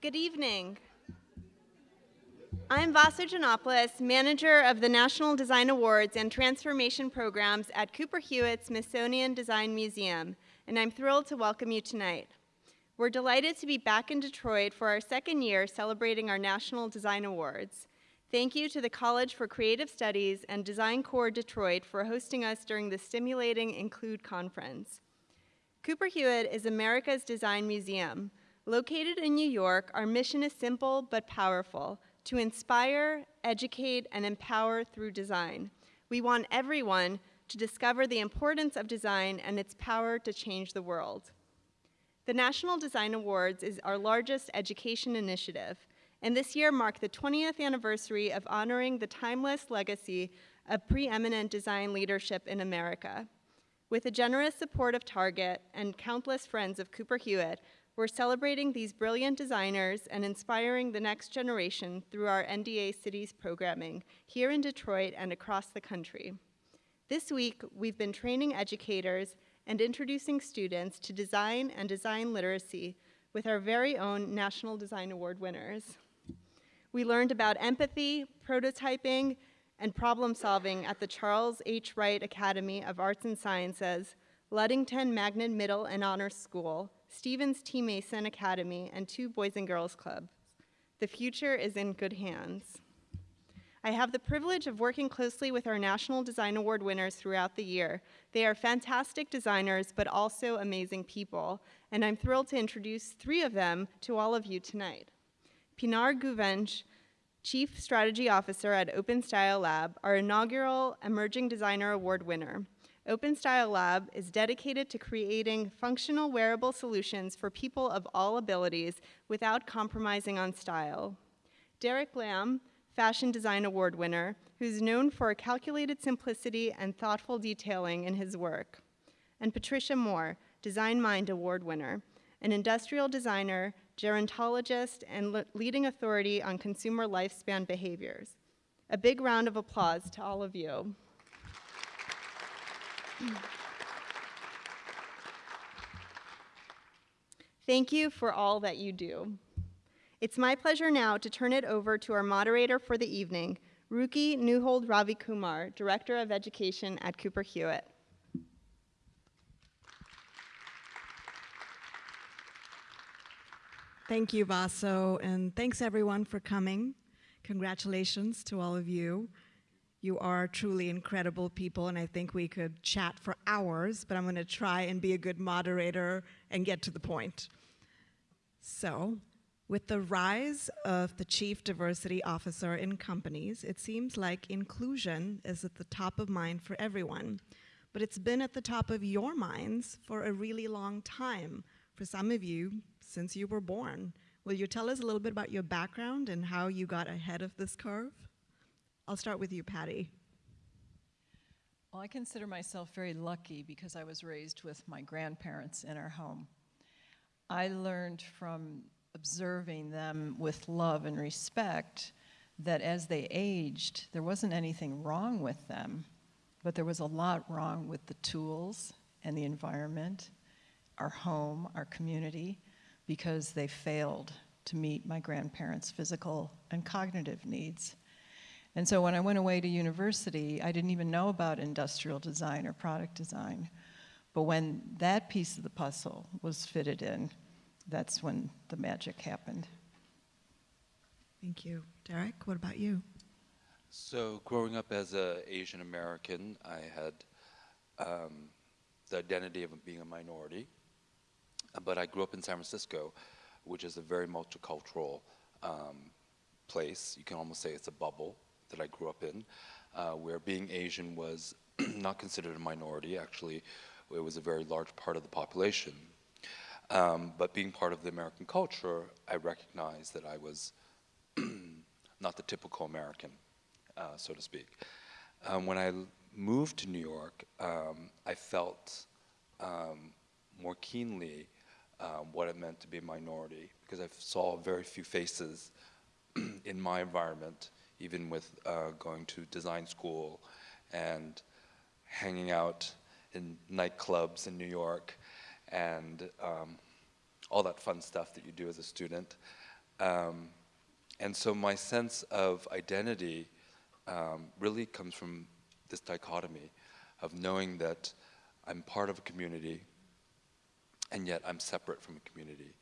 Good evening. I'm Vaso Janopoulos, manager of the National Design Awards and Transformation Programs at Cooper Hewitt Smithsonian Design Museum, and I'm thrilled to welcome you tonight. We're delighted to be back in Detroit for our second year celebrating our National Design Awards. Thank you to the College for Creative Studies and Design Core Detroit for hosting us during the stimulating Include conference. Cooper Hewitt is America's Design Museum. Located in New York, our mission is simple but powerful, to inspire, educate, and empower through design. We want everyone to discover the importance of design and its power to change the world. The National Design Awards is our largest education initiative, and this year marked the 20th anniversary of honoring the timeless legacy of preeminent design leadership in America. With the generous support of Target and countless friends of Cooper Hewitt, we're celebrating these brilliant designers and inspiring the next generation through our NDA Cities programming here in Detroit and across the country. This week, we've been training educators and introducing students to design and design literacy with our very own National Design Award winners. We learned about empathy, prototyping, and problem solving at the Charles H. Wright Academy of Arts and Sciences, Ludington Magnet Middle and Honor School, Stevens T. Mason Academy, and two Boys and Girls Clubs. The future is in good hands. I have the privilege of working closely with our National Design Award winners throughout the year. They are fantastic designers, but also amazing people, and I'm thrilled to introduce three of them to all of you tonight. Pinar Guvenc, Chief Strategy Officer at Open Style Lab, our inaugural Emerging Designer Award winner. OpenStyle Lab is dedicated to creating functional wearable solutions for people of all abilities without compromising on style. Derek Lam, Fashion Design Award winner, who's known for calculated simplicity and thoughtful detailing in his work. And Patricia Moore, Design Mind Award winner, an industrial designer, gerontologist, and leading authority on consumer lifespan behaviors. A big round of applause to all of you. Thank you for all that you do. It's my pleasure now to turn it over to our moderator for the evening, Ruki Neuhold-Ravikumar, Director of Education at Cooper Hewitt. Thank you, Vaso, and thanks everyone for coming. Congratulations to all of you. You are truly incredible people, and I think we could chat for hours, but I'm going to try and be a good moderator and get to the point. So, with the rise of the chief diversity officer in companies, it seems like inclusion is at the top of mind for everyone. But it's been at the top of your minds for a really long time, for some of you, since you were born. Will you tell us a little bit about your background and how you got ahead of this curve? I'll start with you, Patty. Well, I consider myself very lucky because I was raised with my grandparents in our home. I learned from observing them with love and respect that as they aged, there wasn't anything wrong with them, but there was a lot wrong with the tools and the environment, our home, our community, because they failed to meet my grandparents' physical and cognitive needs. And so when I went away to university, I didn't even know about industrial design or product design. But when that piece of the puzzle was fitted in, that's when the magic happened. Thank you. Derek, what about you? So growing up as an Asian American, I had um, the identity of being a minority. But I grew up in San Francisco, which is a very multicultural um, place. You can almost say it's a bubble that I grew up in, uh, where being Asian was not considered a minority. Actually, it was a very large part of the population. Um, but being part of the American culture, I recognized that I was not the typical American, uh, so to speak. Um, when I moved to New York, um, I felt um, more keenly um, what it meant to be a minority because I saw very few faces in my environment even with uh, going to design school and hanging out in nightclubs in New York and um, all that fun stuff that you do as a student. Um, and so my sense of identity um, really comes from this dichotomy of knowing that I'm part of a community and yet I'm separate from a community.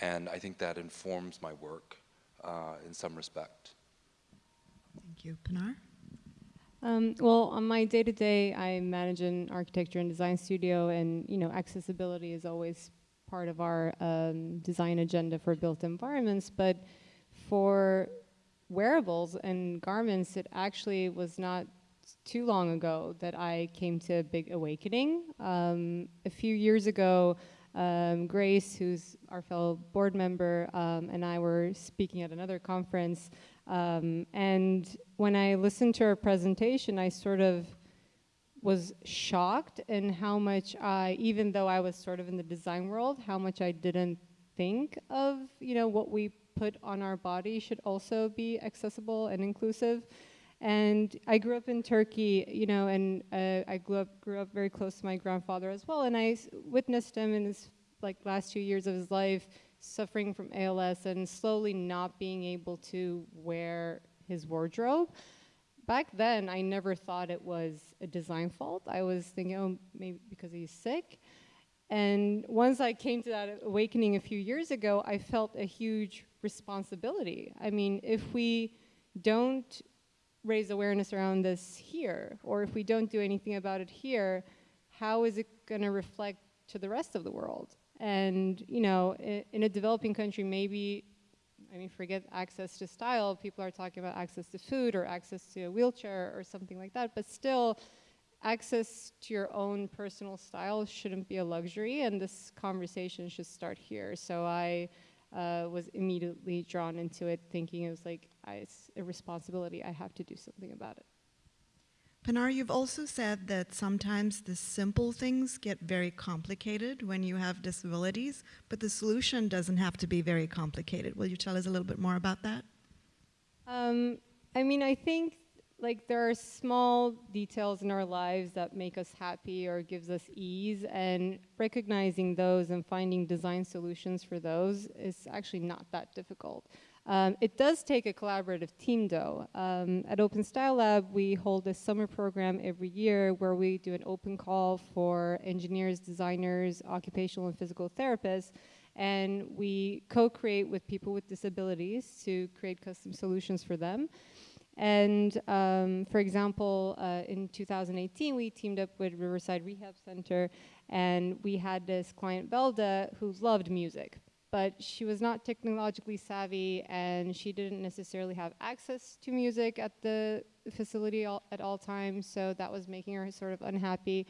And I think that informs my work uh, in some respect. Thank you. Pinar? Um, well, on my day-to-day, I manage an architecture and design studio, and you know, accessibility is always part of our um, design agenda for built environments. But for wearables and garments, it actually was not too long ago that I came to a big awakening. Um, a few years ago, um, Grace, who's our fellow board member, um, and I were speaking at another conference. Um, and when I listened to her presentation, I sort of was shocked in how much I, even though I was sort of in the design world, how much I didn't think of, you know, what we put on our body should also be accessible and inclusive. And I grew up in Turkey, you know, and uh, I grew up, grew up very close to my grandfather as well. And I witnessed him in his like last two years of his life suffering from ALS and slowly not being able to wear his wardrobe. Back then, I never thought it was a design fault. I was thinking, oh, maybe because he's sick. And once I came to that awakening a few years ago, I felt a huge responsibility. I mean, if we don't raise awareness around this here, or if we don't do anything about it here, how is it going to reflect to the rest of the world? And, you know, in, a developing country, maybe, I mean, forget access to style, people are talking about access to food or access to a wheelchair or something like that, but still, access to your own personal style shouldn't be a luxury, and this conversation should start here. So I uh, was immediately drawn into it, thinking it was like, I, it's a responsibility, I have to do something about it. Pinar, you've also said that sometimes the simple things get very complicated when you have disabilities, but the solution doesn't have to be very complicated. Will you tell us a little bit more about that? Um, I mean, I think like there are small details in our lives that make us happy or gives us ease and recognizing those and finding design solutions for those is actually not that difficult. Um, it does take a collaborative team though. Um, at Open Style Lab, we hold a summer program every year where we do an open call for engineers, designers, occupational and physical therapists, and we co-create with people with disabilities to create custom solutions for them. And um, for example, uh, in 2018, we teamed up with Riverside Rehab Center, and we had this client, Velda, who loved music but she was not technologically savvy and she didn't necessarily have access to music at the facility all, at all times, so that was making her sort of unhappy.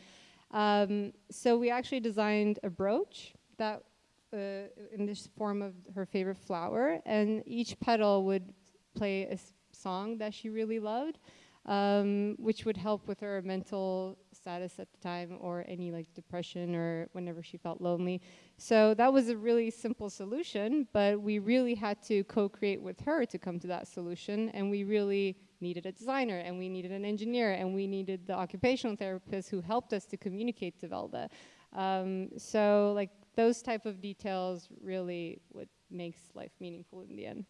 Um, so we actually designed a brooch that uh, in this form of her favorite flower, and each petal would play a song that she really loved, um, which would help with her mental status at the time or any like depression or whenever she felt lonely. So that was a really simple solution, but we really had to co-create with her to come to that solution and we really needed a designer and we needed an engineer and we needed the occupational therapist who helped us to communicate to Velda. Um, so like those type of details really what makes life meaningful in the end.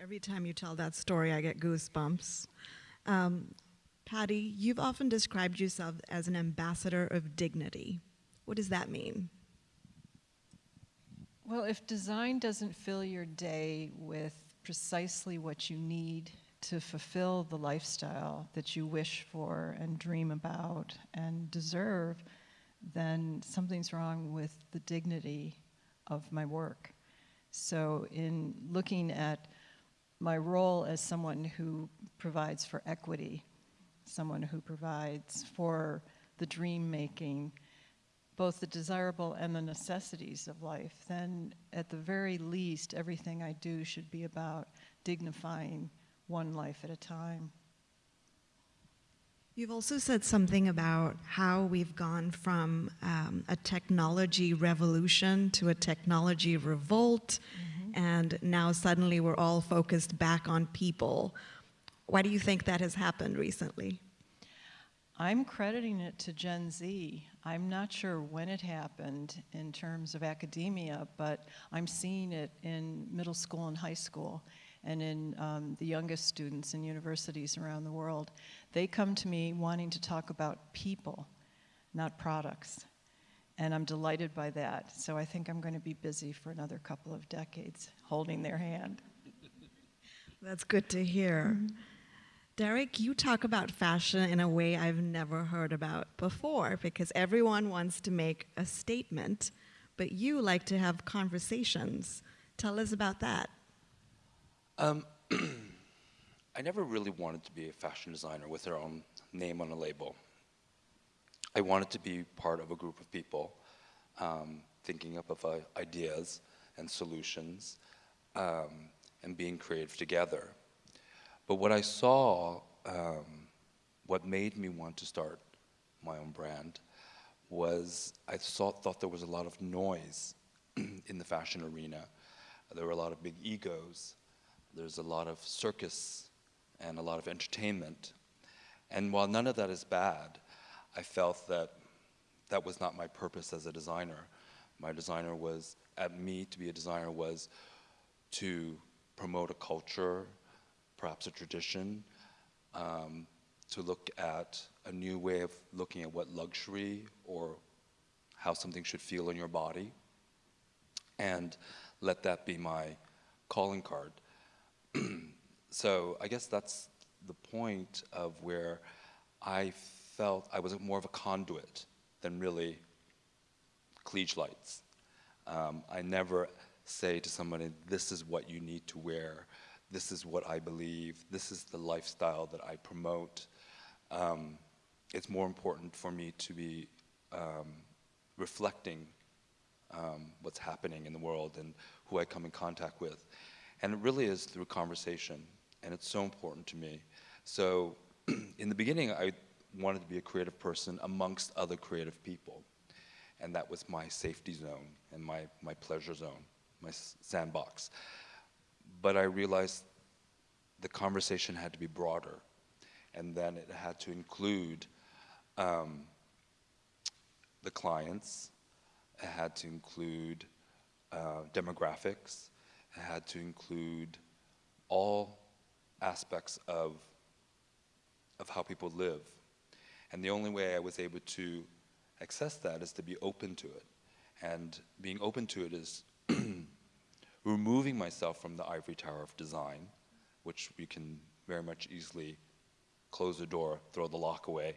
Every time you tell that story, I get goosebumps. Um, Patty, you've often described yourself as an ambassador of dignity. What does that mean? Well, if design doesn't fill your day with precisely what you need to fulfill the lifestyle that you wish for and dream about and deserve, then something's wrong with the dignity of my work. So in looking at my role as someone who provides for equity someone who provides for the dream making, both the desirable and the necessities of life, then at the very least, everything I do should be about dignifying one life at a time. You've also said something about how we've gone from um, a technology revolution to a technology revolt, mm -hmm. and now suddenly we're all focused back on people. Why do you think that has happened recently? I'm crediting it to Gen Z. I'm not sure when it happened in terms of academia, but I'm seeing it in middle school and high school and in um, the youngest students in universities around the world. They come to me wanting to talk about people, not products. And I'm delighted by that. So I think I'm going to be busy for another couple of decades holding their hand. That's good to hear. Derek, you talk about fashion in a way I've never heard about before because everyone wants to make a statement, but you like to have conversations. Tell us about that. Um, I never really wanted to be a fashion designer with their own name on a label. I wanted to be part of a group of people um, thinking up of uh, ideas and solutions um, and being creative together. But what I saw, um, what made me want to start my own brand, was I saw, thought there was a lot of noise in the fashion arena. There were a lot of big egos. There's a lot of circus and a lot of entertainment. And while none of that is bad, I felt that that was not my purpose as a designer. My designer was, at me to be a designer was to promote a culture, perhaps a tradition, um, to look at a new way of looking at what luxury or how something should feel in your body, and let that be my calling card. so I guess that's the point of where I felt I was more of a conduit than really klieg lights. Um, I never say to somebody, this is what you need to wear, this is what I believe, this is the lifestyle that I promote. Um, it's more important for me to be um, reflecting um, what's happening in the world and who I come in contact with. And it really is through conversation, and it's so important to me. So in the beginning, I wanted to be a creative person amongst other creative people. And that was my safety zone and my, my pleasure zone, my sandbox. But I realized the conversation had to be broader, and then it had to include um, the clients, it had to include uh, demographics, it had to include all aspects of, of how people live. And the only way I was able to access that is to be open to it. And being open to it is removing myself from the ivory tower of design, which we can very much easily close the door, throw the lock away,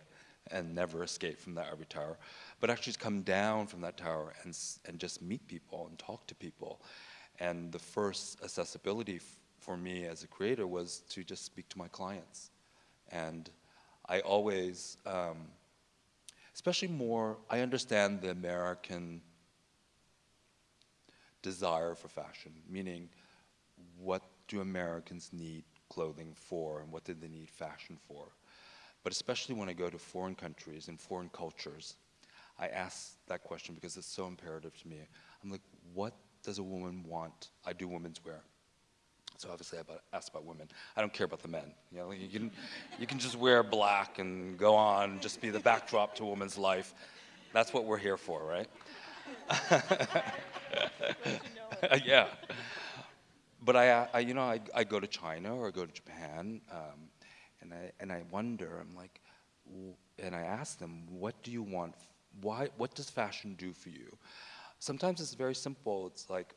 and never escape from that ivory tower, but actually come down from that tower and, and just meet people and talk to people. And the first accessibility for me as a creator was to just speak to my clients. And I always, um, especially more, I understand the American desire for fashion, meaning what do Americans need clothing for and what do they need fashion for? But especially when I go to foreign countries and foreign cultures, I ask that question because it's so imperative to me. I'm like, what does a woman want? I do women's wear. So obviously I ask about women. I don't care about the men. You know, you can, you can just wear black and go on, just be the backdrop to a woman's life. That's what we're here for, right? yeah. But I, I, you know, I, I go to China or I go to Japan, um, and I and I wonder. I'm like, and I ask them, what do you want? Why? What does fashion do for you? Sometimes it's very simple. It's like,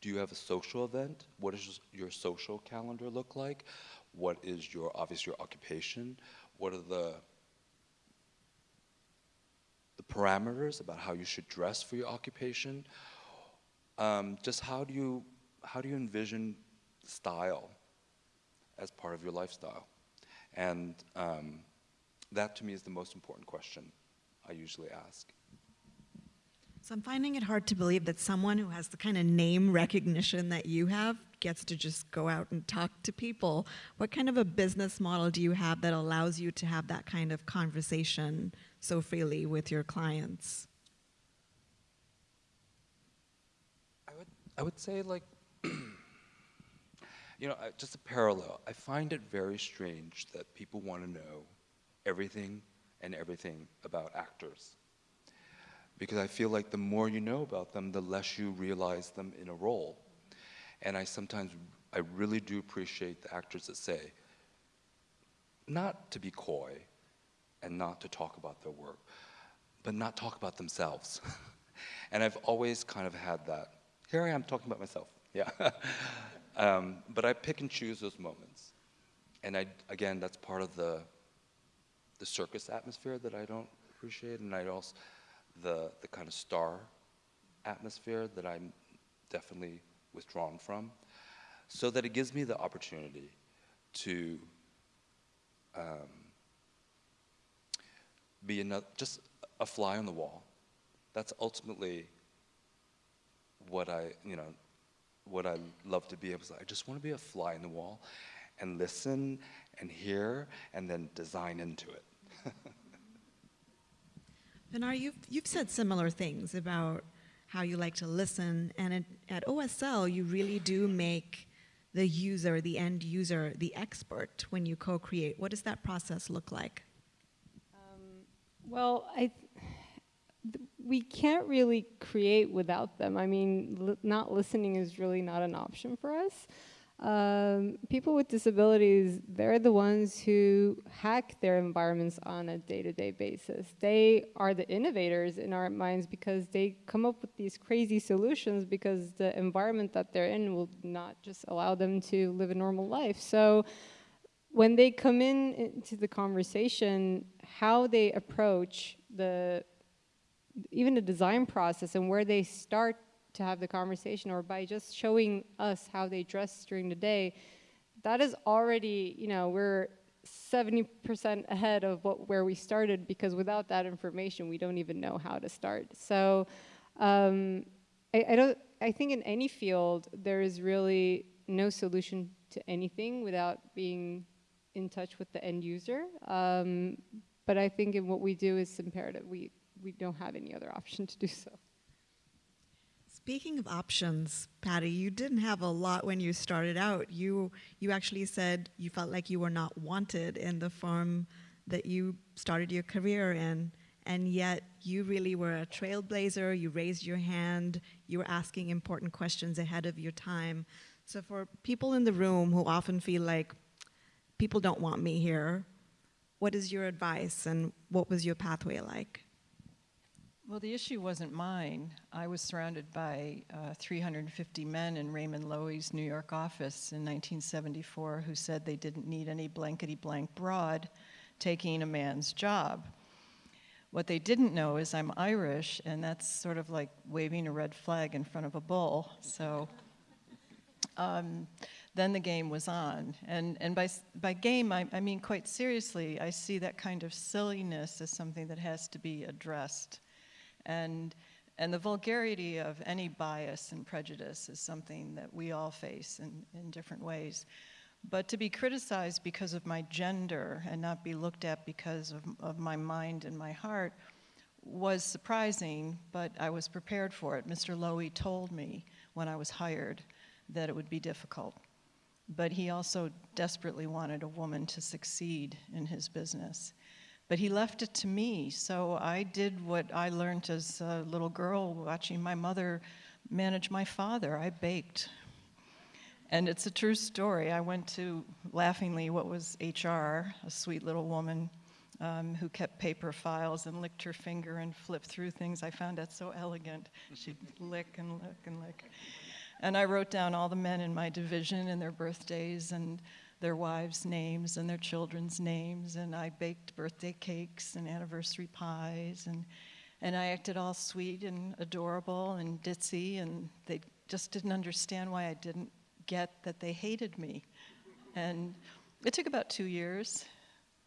do you have a social event? What does your social calendar look like? What is your obviously your occupation? What are the the parameters about how you should dress for your occupation? Um, just how do you how do you envision style as part of your lifestyle? And um, that to me is the most important question I usually ask. So I'm finding it hard to believe that someone who has the kind of name recognition that you have gets to just go out and talk to people. What kind of a business model do you have that allows you to have that kind of conversation so freely with your clients? I would, say like, you know, just a parallel. I find it very strange that people want to know everything and everything about actors. because I feel like the more you know about them, the less you realize them in a role. And I sometimes, I really do appreciate the actors that say, not to be coy and not to talk about their work, but not talk about themselves. and I've always kind of had that. Here I am talking about myself, yeah. um, but I pick and choose those moments. And I, again, that's part of the, the circus atmosphere that I don't appreciate, and I also, the, the kind of star atmosphere that I'm definitely withdrawn from, so that it gives me the opportunity to um, be another, just a fly on the wall. That's ultimately what I, you know, what I love to be able to. I just want to be a fly in the wall and listen and hear and then design into it. Pinar, you've, you've said similar things about how you like to listen, and at, at OSL, you really do make the user, the end user, the expert when you co-create. What does that process look like? Um, well, I we can't really create without them. I mean, li not listening is really not an option for us. Um, people with disabilities, they're the ones who hack their environments on a day-to-day -day basis. They are the innovators in our minds because they come up with these crazy solutions because the environment that they're in will not just allow them to live a normal life. So when they come in into the conversation, how they approach the even the design process and where they start to have the conversation or by just showing us how they dress during the day, that is already, you know, we're 70% ahead of what, where we started because without that information, we don't even know how to start. So um, I, I, don't, I think in any field, there is really no solution to anything without being in touch with the end user. Um, but I think in what we do is imperative. We, we don't have any other option to do so. Speaking of options, Patty, you didn't have a lot when you started out. You you actually said you felt like you were not wanted in the firm that you started your career in, and yet you really were a trailblazer. You raised your hand. You were asking important questions ahead of your time. So for people in the room who often feel like people don't want me here, what is your advice, and what was your pathway like? Well, the issue wasn't mine. I was surrounded by uh, 350 men in Raymond Loewy's New York office in 1974 who said they didn't need any blankety blank broad taking a man's job. What they didn't know is I'm Irish, and that's sort of like waving a red flag in front of a bull. So um, then the game was on. And, and by, by game, I, I mean quite seriously, I see that kind of silliness as something that has to be addressed. And, and the vulgarity of any bias and prejudice is something that we all face in, in different ways. But to be criticized because of my gender and not be looked at because of, of my mind and my heart was surprising, but I was prepared for it. Mr. Loewy told me when I was hired that it would be difficult. But he also desperately wanted a woman to succeed in his business. But he left it to me, so I did what I learned as a little girl watching my mother manage my father. I baked. And it's a true story. I went to, laughingly, what was HR, a sweet little woman um, who kept paper files and licked her finger and flipped through things. I found that so elegant. She'd lick and lick and lick. And I wrote down all the men in my division and their birthdays and their wives' names and their children's names, and I baked birthday cakes and anniversary pies, and, and I acted all sweet and adorable and ditzy, and they just didn't understand why I didn't get that they hated me. And it took about two years,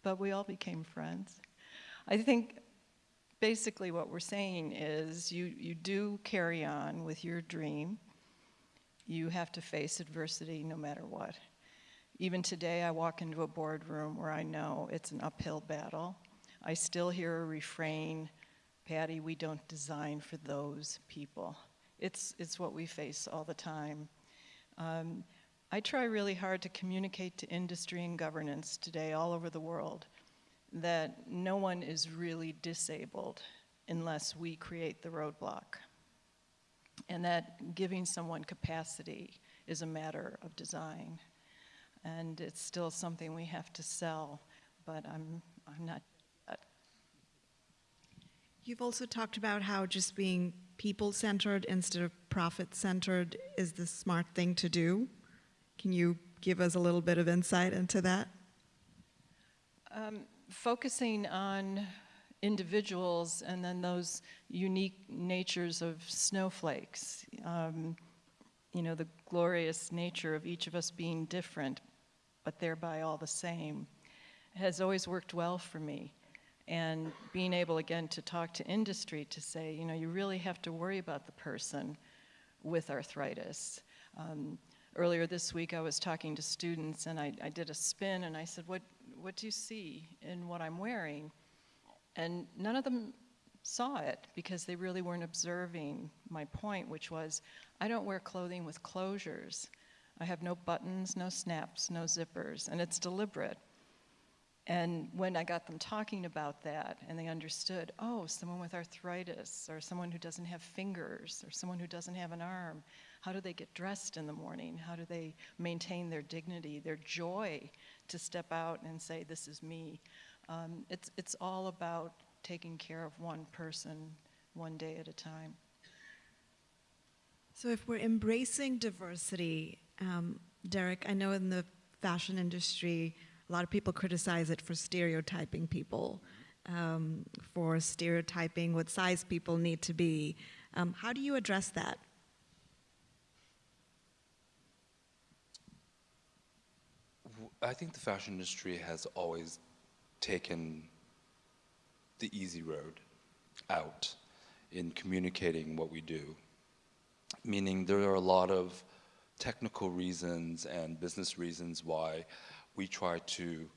but we all became friends. I think basically what we're saying is you, you do carry on with your dream. You have to face adversity no matter what. Even today, I walk into a boardroom where I know it's an uphill battle. I still hear a refrain, Patty, we don't design for those people. It's, it's what we face all the time. Um, I try really hard to communicate to industry and governance today all over the world that no one is really disabled unless we create the roadblock. And that giving someone capacity is a matter of design. And it's still something we have to sell, but I'm, I'm not. You've also talked about how just being people centered instead of profit centered is the smart thing to do. Can you give us a little bit of insight into that? Um, focusing on individuals and then those unique natures of snowflakes. Um, you know, the glorious nature of each of us being different, but thereby all the same, has always worked well for me. And being able again to talk to industry to say, you know, you really have to worry about the person with arthritis. Um, earlier this week, I was talking to students and I, I did a spin and I said, what, what do you see in what I'm wearing? And none of them saw it because they really weren't observing my point, which was I don't wear clothing with closures. I have no buttons, no snaps, no zippers, and it's deliberate. And when I got them talking about that and they understood, oh, someone with arthritis or someone who doesn't have fingers or someone who doesn't have an arm, how do they get dressed in the morning? How do they maintain their dignity, their joy to step out and say, this is me? Um, it's, it's all about taking care of one person one day at a time. So, if we're embracing diversity, um, Derek, I know in the fashion industry, a lot of people criticize it for stereotyping people, um, for stereotyping what size people need to be. Um, how do you address that? I think the fashion industry has always taken the easy road out in communicating what we do. Meaning there are a lot of technical reasons and business reasons why we try to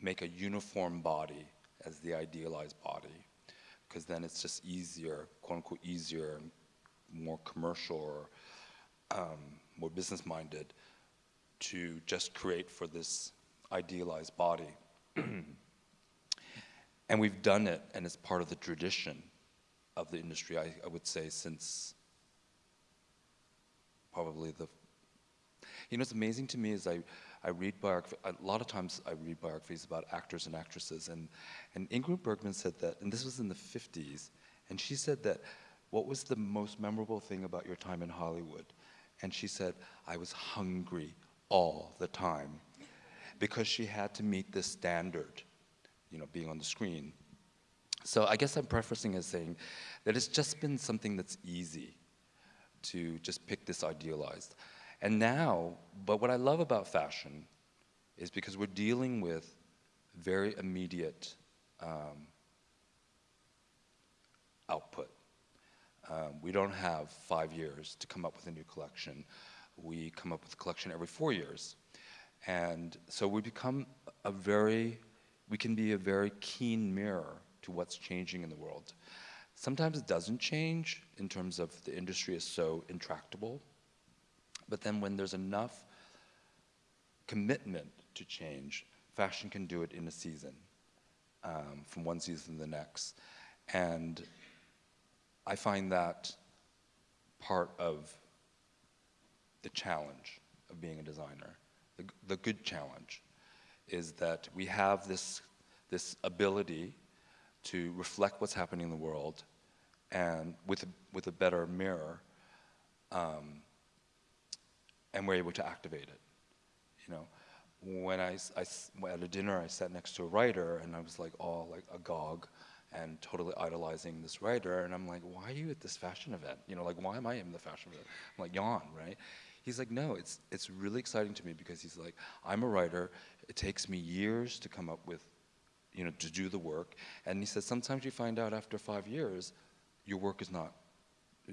make a uniform body as the idealized body because then it's just easier, quote unquote easier, more commercial or um, more business minded to just create for this idealized body. and we've done it, and it's part of the tradition of the industry, I, I would say, since probably the. You know, what's amazing to me is I, I read biography, a lot of times I read biographies about actors and actresses, and, and Ingrid Bergman said that, and this was in the 50s, and she said that, what was the most memorable thing about your time in Hollywood? And she said, I was hungry all the time because she had to meet this standard, you know, being on the screen. So I guess I'm prefacing as saying that it's just been something that's easy to just pick this idealized. And now, but what I love about fashion is because we're dealing with very immediate um, output. Um, we don't have five years to come up with a new collection. We come up with a collection every four years. And so we become a very, we can be a very keen mirror to what's changing in the world. Sometimes it doesn't change in terms of the industry is so intractable. But then when there's enough commitment to change, fashion can do it in a season, um, from one season to the next. And I find that part of the challenge of being a designer the, the good challenge is that we have this, this ability to reflect what's happening in the world and with a, with a better mirror, um, and we're able to activate it. You know, when I, I, at a dinner, I sat next to a writer, and I was like all like agog and totally idolizing this writer, and I'm like, why are you at this fashion event? You know, like why am I in the fashion event? I'm like, yawn, right? He's like, no, it's, it's really exciting to me because he's like, I'm a writer. It takes me years to come up with, you know, to do the work. And he says, sometimes you find out after five years, your work is not,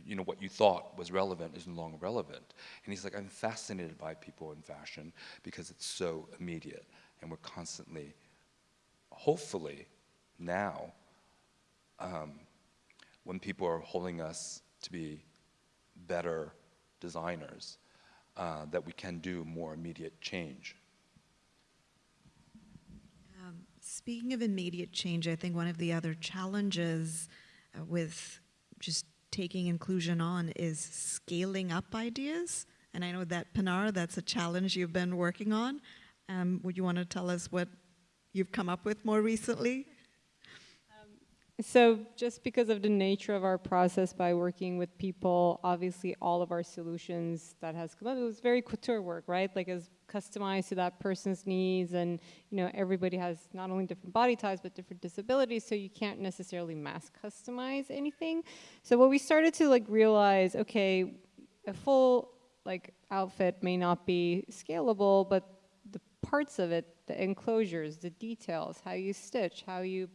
you know, what you thought was relevant is no longer relevant. And he's like, I'm fascinated by people in fashion because it's so immediate. And we're constantly, hopefully, now, um, when people are holding us to be better designers, uh, that we can do more immediate change. Um, speaking of immediate change, I think one of the other challenges with just taking inclusion on is scaling up ideas. And I know that Pinar, that's a challenge you've been working on. Um, would you want to tell us what you've come up with more recently? So just because of the nature of our process by working with people, obviously all of our solutions that has come up, it was very couture work, right? Like it's customized to that person's needs and you know everybody has not only different body types but different disabilities so you can't necessarily mass customize anything. So what we started to like realize, okay, a full like outfit may not be scalable, but the parts of it, the enclosures, the details, how you stitch, how you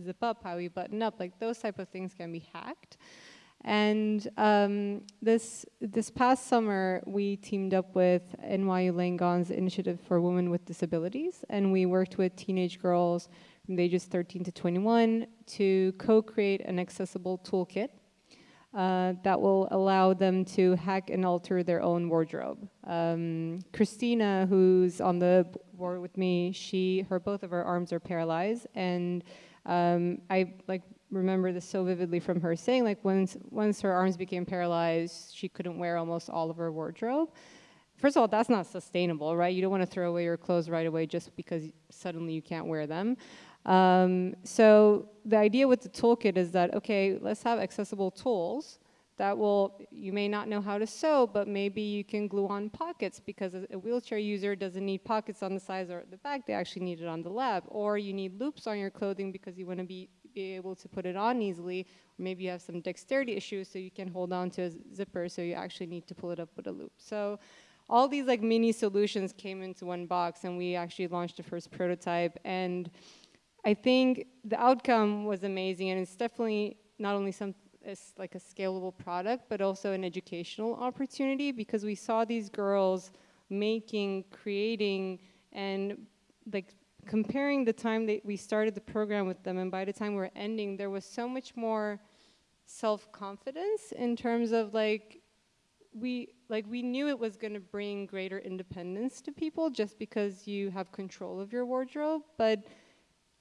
zip up, how we button up, like those type of things can be hacked. And um, this this past summer, we teamed up with NYU Langone's Initiative for Women with Disabilities, and we worked with teenage girls from the ages 13 to 21 to co-create an accessible toolkit uh, that will allow them to hack and alter their own wardrobe. Um, Christina, who's on the board with me, she, her, both of her arms are paralyzed, and um, I like remember this so vividly from her saying like once once her arms became paralyzed, she couldn't wear almost all of her wardrobe. First of all, that's not sustainable, right? You don't want to throw away your clothes right away just because suddenly you can't wear them. Um, so the idea with the toolkit is that okay, let's have accessible tools that will, you may not know how to sew, but maybe you can glue on pockets because a, wheelchair user doesn't need pockets on the sides or the back, they actually need it on the lap. Or you need loops on your clothing because you want to be, be able to put it on easily. Maybe you have some dexterity issues so you can hold on to a zipper so you actually need to pull it up with a loop. So all these like mini solutions came into one box and we actually launched the first prototype and I think the outcome was amazing and it's definitely not only some as like a scalable product, but also an educational opportunity because we saw these girls making, creating, and like comparing the time that we started the program with them and by the time we are ending, there was so much more self-confidence in terms of like, we like we knew it was going to bring greater independence to people just because you have control of your wardrobe, but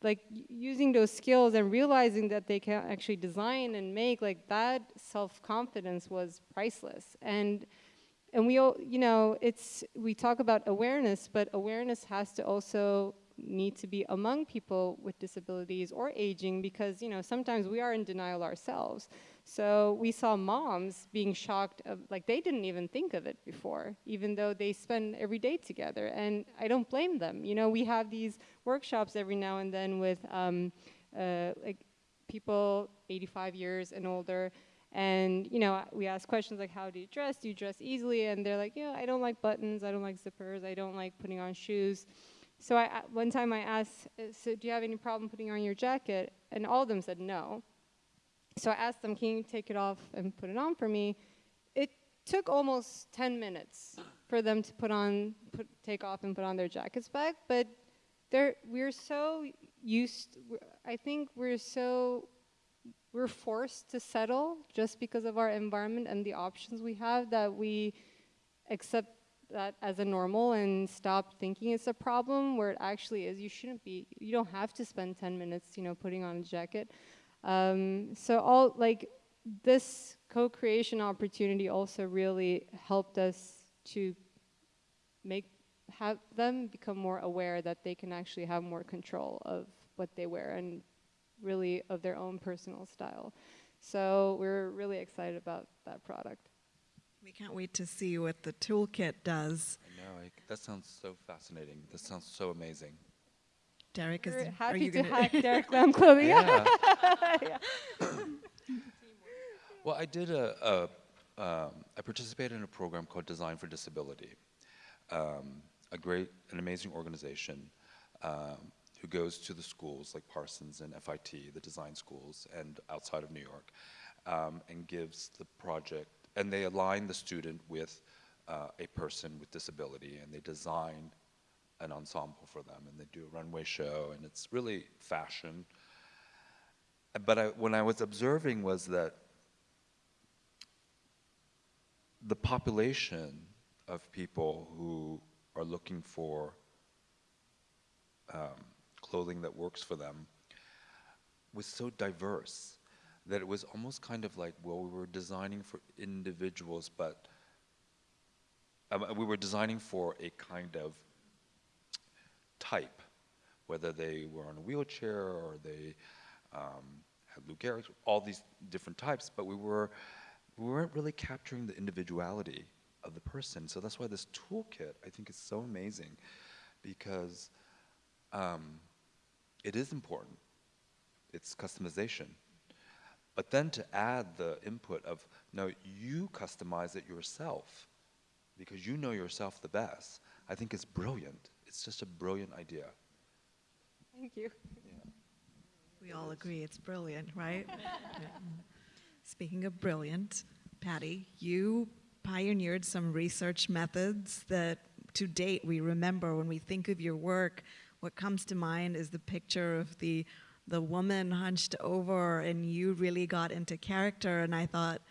like using those skills and realizing that they can actually design and make like that self-confidence was priceless. And and we all you know it's we talk about awareness but awareness has to also need to be among people with disabilities or aging because you know sometimes we are in denial ourselves so we saw moms being shocked, of, like they didn't even think of it before, even though they spend every day together. And I don't blame them. You know, we have these workshops every now and then with um, uh, like people 85 years and older. And you know, we ask questions like, "How do you dress? Do you dress easily?" And they're like, "Yeah, I don't like buttons. I don't like zippers. I don't like putting on shoes." So I, one time I asked, "So do you have any problem putting on your jacket?" And all of them said no. So I asked them, can you take it off and put it on for me? It took almost 10 minutes for them to put on, put, take off and put on their jackets back, but they're, we're so used, I think we're so, we're forced to settle just because of our environment and the options we have that we accept that as a normal and stop thinking it's a problem where it actually is. You shouldn't be, you don't have to spend 10 minutes, you know, putting on a jacket. Um, so all like this co-creation opportunity also really helped us to make have them become more aware that they can actually have more control of what they wear and really of their own personal style. So we're really excited about that product. We can't wait to see what the toolkit does. I know, I, that sounds so fascinating. That sounds so amazing. Derek, is We're are happy you to gonna hack Derek Lam clothing. Yeah. Yeah. Well, I did a, a um, I participated in a program called Design for Disability, um, a great, an amazing organization um, who goes to the schools like Parsons and FIT, the design schools, and outside of New York, um, and gives the project, and they align the student with uh, a person with disability, and they design an ensemble for them, and they do a runway show, and it's really fashion. But I, when I was observing was that the population of people who are looking for um, clothing that works for them was so diverse. that it was almost kind of like, well, we were designing for individuals, but um, we were designing for a kind of type, whether they were on a wheelchair or they um, had Lou Gehrig's, all these different types, but we were we weren't really capturing the individuality of the person. So that's why this toolkit I think is so amazing, because um, it is important. It's customization. But then to add the input of, no, you customize it yourself because you know yourself the best, I think is brilliant. It's just a brilliant idea. Thank you. We all agree it's brilliant, right? Speaking of brilliant, Patty, you pioneered some research methods that to date we remember when we think of your work. What comes to mind is the picture of the the woman hunched over and you really got into character and I thought,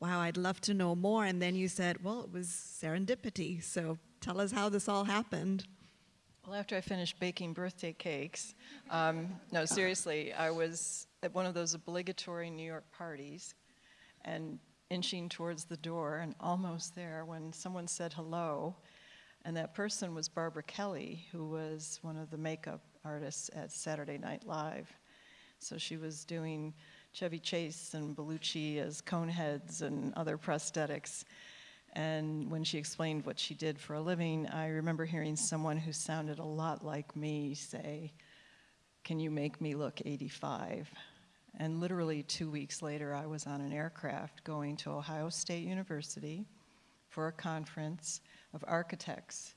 wow, I'd love to know more. And then you said, well, it was serendipity. So tell us how this all happened. Well, after I finished baking birthday cakes, um, no, seriously, I was at one of those obligatory New York parties and inching towards the door and almost there when someone said hello. And that person was Barbara Kelly, who was one of the makeup artists at Saturday Night Live. So she was doing Chevy Chase and Belushi as coneheads and other prosthetics. And when she explained what she did for a living, I remember hearing someone who sounded a lot like me say, Can you make me look 85? And literally two weeks later, I was on an aircraft going to Ohio State University for a conference of architects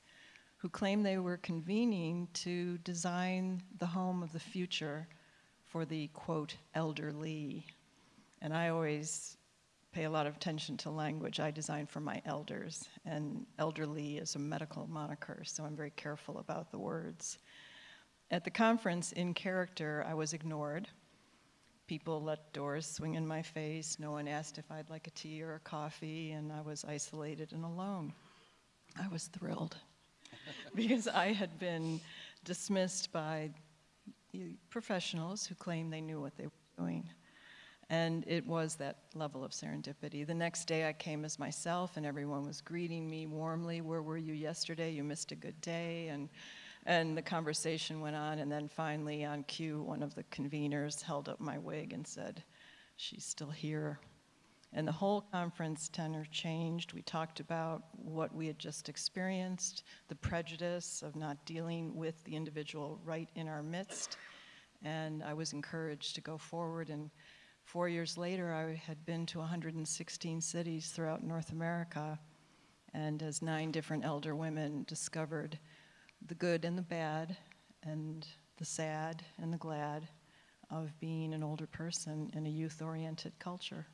who claimed they were convening to design the home of the future for the quote elderly. And I always pay a lot of attention to language. I design for my elders, and elderly is a medical moniker, so I'm very careful about the words. At the conference, in character, I was ignored. People let doors swing in my face. No one asked if I'd like a tea or a coffee, and I was isolated and alone. I was thrilled because I had been dismissed by the professionals who claimed they knew what they were doing. And it was that level of serendipity. The next day I came as myself and everyone was greeting me warmly. Where were you yesterday? You missed a good day. And, and the conversation went on. And then finally, on cue, one of the conveners held up my wig and said, She's still here. And the whole conference tenor changed. We talked about what we had just experienced, the prejudice of not dealing with the individual right in our midst. And I was encouraged to go forward and Four years later, I had been to 116 cities throughout North America, and as nine different elder women discovered the good and the bad, and the sad and the glad of being an older person in a youth oriented culture.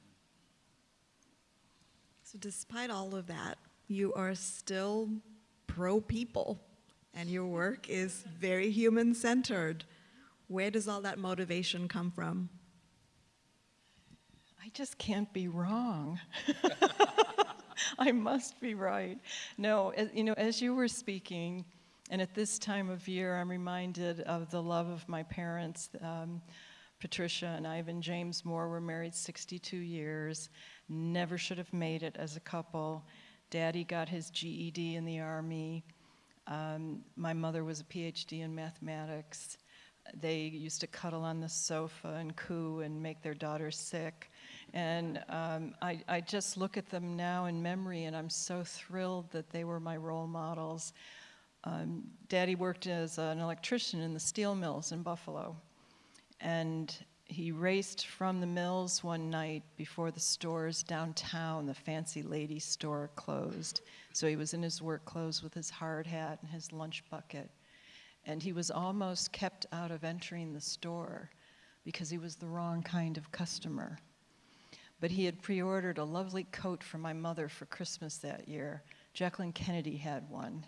So, despite all of that, you are still pro people, and your work is very human centered. Where does all that motivation come from? I just can't be wrong. I must be right. No, you know, as you were speaking, and at this time of year, I'm reminded of the love of my parents. Um, Patricia and Ivan James Moore were married 62 years, never should have made it as a couple. Daddy got his GED in the Army. Um, my mother was a PhD in mathematics. They used to cuddle on the sofa and coo and make their daughter sick. And um, I, I just look at them now in memory, and I'm so thrilled that they were my role models. Um, Daddy worked as an electrician in the steel mills in Buffalo. And he raced from the mills one night before the stores downtown, the fancy lady store closed. So he was in his work clothes with his hard hat and his lunch bucket. And he was almost kept out of entering the store because he was the wrong kind of customer but he had pre ordered a lovely coat for my mother for Christmas that year. Jacqueline Kennedy had one.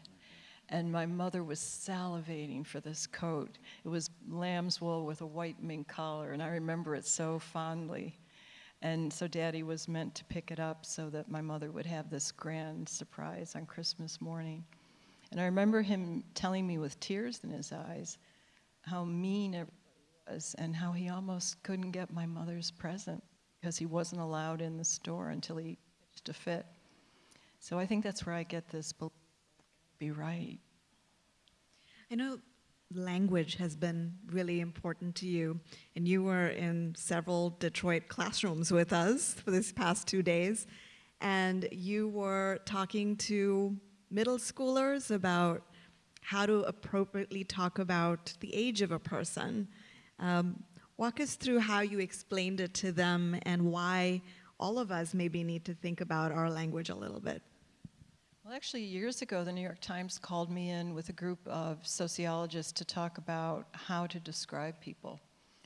And my mother was salivating for this coat. It was lamb's wool with a white mink collar, and I remember it so fondly. And so daddy was meant to pick it up so that my mother would have this grand surprise on Christmas morning. And I remember him telling me with tears in his eyes how mean everybody was and how he almost couldn't get my mother's present because he wasn't allowed in the store until he pitched a fit. So I think that's where I get this be right. I know language has been really important to you, and you were in several Detroit classrooms with us for this past two days, and you were talking to middle schoolers about how to appropriately talk about the age of a person. Um, walk us through how you explained it to them and why all of us maybe need to think about our language a little bit. Well, actually, years ago, the New York Times called me in with a group of sociologists to talk about how to describe people,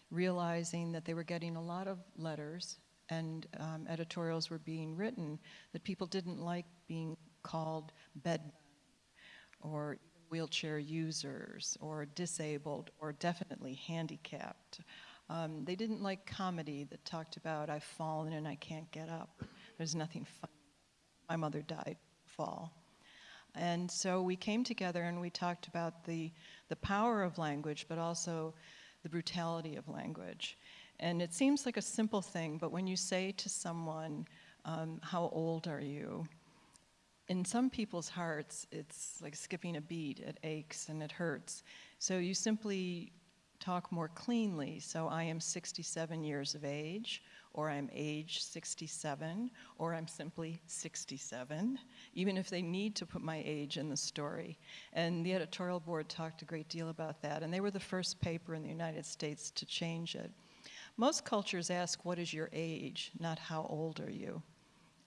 realizing that they were getting a lot of letters and um, editorials were being written that people didn't like being called bed or wheelchair users or disabled or definitely handicapped. Um, they didn't like comedy that talked about I've fallen and I can't get up. There's nothing fun. My mother died fall. And so we came together and we talked about the, the power of language, but also the brutality of language. And it seems like a simple thing, but when you say to someone, um, How old are you? in some people's hearts, it's like skipping a beat. It aches and it hurts. So you simply talk more cleanly. So I am 67 years of age, or I'm age 67, or I'm simply 67, even if they need to put my age in the story. And the editorial board talked a great deal about that, and they were the first paper in the United States to change it. Most cultures ask, What is your age? not how old are you?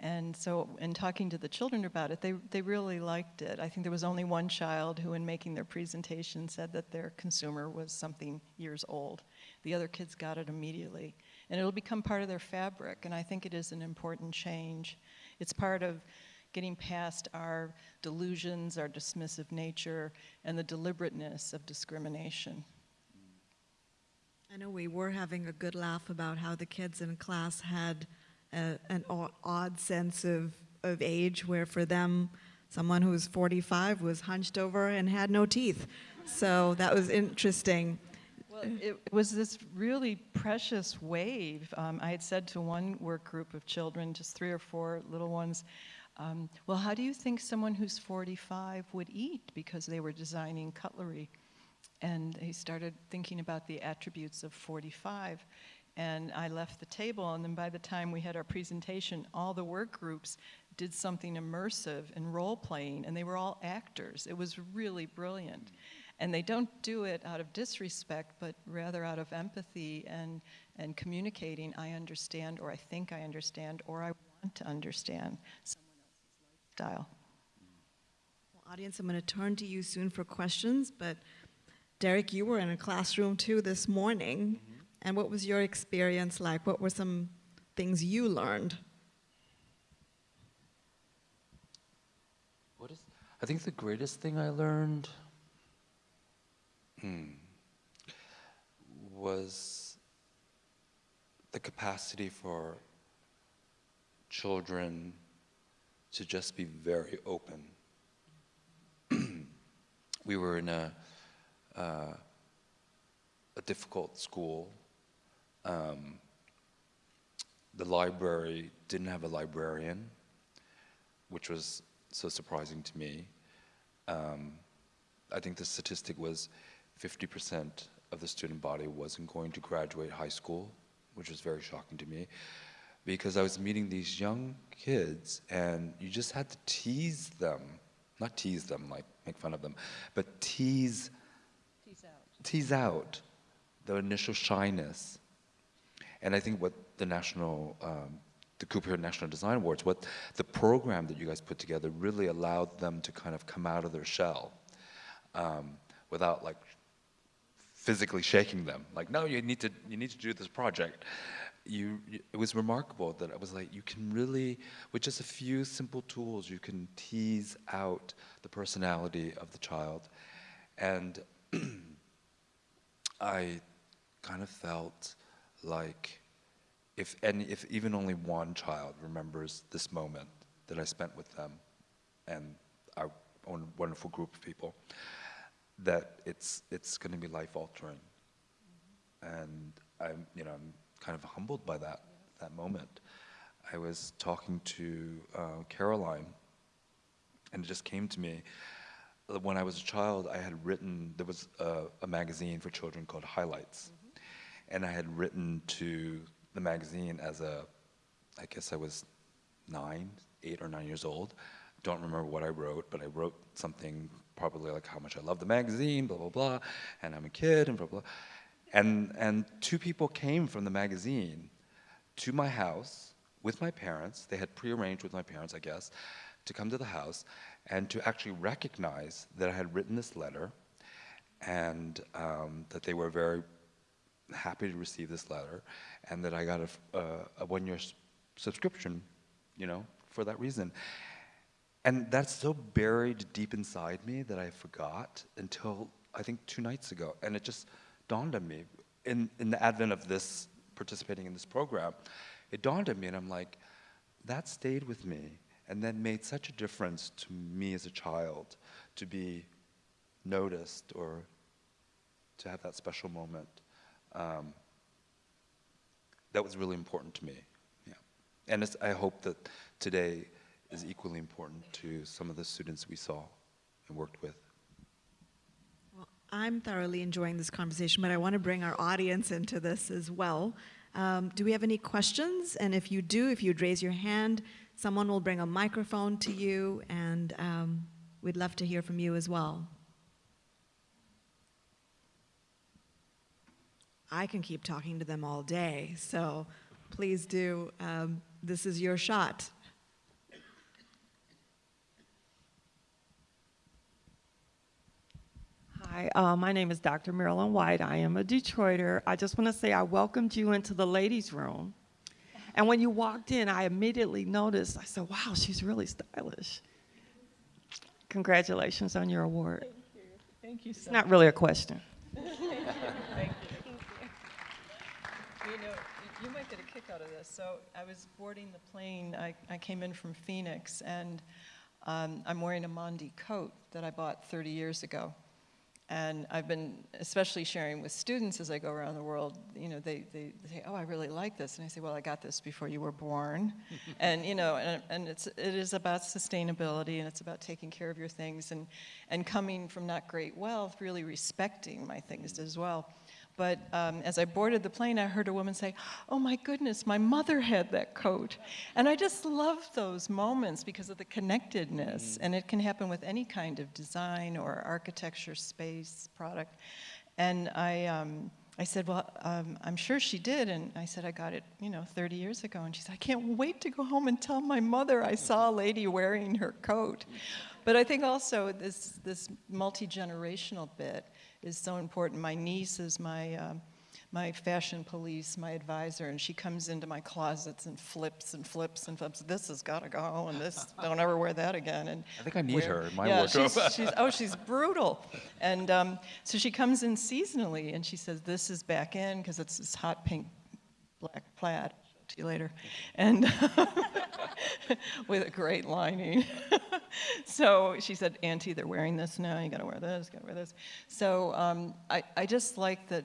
And so, in talking to the children about it, they, they really liked it. I think there was only one child who, in making their presentation, said that their consumer was something years old. The other kids got it immediately. And it'll become part of their fabric, and I think it is an important change. It's part of getting past our delusions, our dismissive nature, and the deliberateness of discrimination. I know we were having a good laugh about how the kids in class had a, an odd sense of, of age where for them, someone who was 45 was hunched over and had no teeth. So that was interesting. Well, it was this really precious wave. Um, I had said to one work group of children, just three or four little ones, um, well, how do you think someone who's 45 would eat? Because they were designing cutlery. And they started thinking about the attributes of 45 and I left the table, and then by the time we had our presentation, all the work groups did something immersive and role playing, and they were all actors. It was really brilliant. And they don't do it out of disrespect, but rather out of empathy and, and communicating, I understand, or I think I understand, or I want to understand someone else's lifestyle. Well, audience, I'm going to turn to you soon for questions, but Derek, you were in a classroom too this morning. Mm-hmm. And what was your experience like? What were some things you learned? What is, I think the greatest thing I learned hmm, was the capacity for children to just be very open. we were in a, uh, a difficult school um, the library didn't have a librarian, which was so surprising to me. Um, I think the statistic was 50% of the student body wasn't going to graduate high school, which was very shocking to me because I was meeting these young kids and you just had to tease them, not tease them, like make fun of them, but tease, tease out, tease out the initial shyness and I think what the national, um, the Cooper National Design Awards, what the program that you guys put together really allowed them to kind of come out of their shell um, without like physically shaking them. Like, no, you need to, you need to do this project. You, it was remarkable that I was like, you can really, with just a few simple tools, you can tease out the personality of the child. And I kind of felt like if any, if even only one child remembers this moment that I spent with them and our own wonderful group of people, that it's it's going to be life altering, mm-hmm. and I'm you know I'm kind of humbled by that that moment. I was talking to uh, Caroline, and it just came to me. When I was a child, I had written, there was a, a magazine for children called Highlights. And I had written to the magazine as a, I guess I was nine, eight or nine years old. Don't remember what I wrote, but I wrote something probably like how much I love the magazine, blah, blah, blah, and I'm a kid, and blah, blah. And, and two people came from the magazine to my house with my parents. They had prearranged with my parents, I guess, to come to the house and to actually recognize that I had written this letter and um, that they were very happy to receive this letter and that I got a uh, a one-year subscription, you know, for that reason. And that's so buried deep inside me that I forgot until I think two nights ago. And it just dawned on me in, in the advent of this participating in this program. It dawned on me, and I'm like, that stayed with me and then made such a difference to me as a child to be noticed or to have that special moment. Um, that was really important to me. Yeah. And I hope that today is equally important to some of the students we saw and worked with. Well, I'm thoroughly enjoying this conversation, but I want to bring our audience into this as well. Um, do we have any questions? And if you do, if you'd raise your hand, someone will bring a microphone to you, and um, we'd love to hear from you as well. I can keep talking to them all day, so please do. Um, this is your shot. Hi, uh, my name is Dr. Marilyn White. I am a Detroiter. I just want to say I welcomed you into the ladies' room. And when you walked in, I immediately noticed, I said, wow, she's really stylish. Congratulations on your award. Thank you Thank you. It's not really a question. Thank you. You know, you- you might get a kick out of this. So I was boarding the plane. I, I came in from Phoenix, and um, I'm wearing a Mondi coat that I bought 30 years ago. And I've been especially sharing with students as I go around the world, you know, they, they, they say, oh, I really like this. And I say, well, I got this before you were born. and, you know, and, and it's, it is about sustainability and it's about taking care of your things and, and coming from not great wealth, really respecting my things as well. But um, as I boarded the plane, I heard a woman say, Oh my goodness, my mother had that coat. And I just love those moments because of the connectedness. And it can happen with any kind of design or architecture, space, product. And I, um, I said, Well, um, I'm sure she did. And I said, I got it, you know, 30 years ago. And she said, I can't wait to go home and tell my mother I saw a lady wearing her coat. But I think also this, this multi generational bit is so important. My niece is my, um, my fashion police, my advisor, and she comes into my closets and flips and flips and flips. This has got to go, and this don't ever wear that again. And I think I need her in my yeah, wardrobe. She's, she's, oh, she's brutal. And um, so she comes in seasonally, and she says, "This is back in because it's this hot pink, black plaid." You later, and with a great lining. so she said, Auntie, they're wearing this now. You got to wear this. Got to wear this. So um, I, I just like that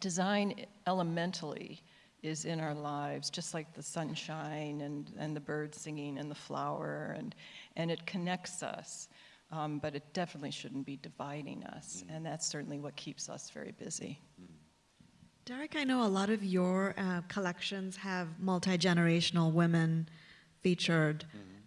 design elementally is in our lives, just like the sunshine and, and the birds singing and the flower, and, and it connects us. Um, but it definitely shouldn't be dividing us, and that's certainly what keeps us very busy. Derek, I know a lot of your uh, collections have multi generational women featured.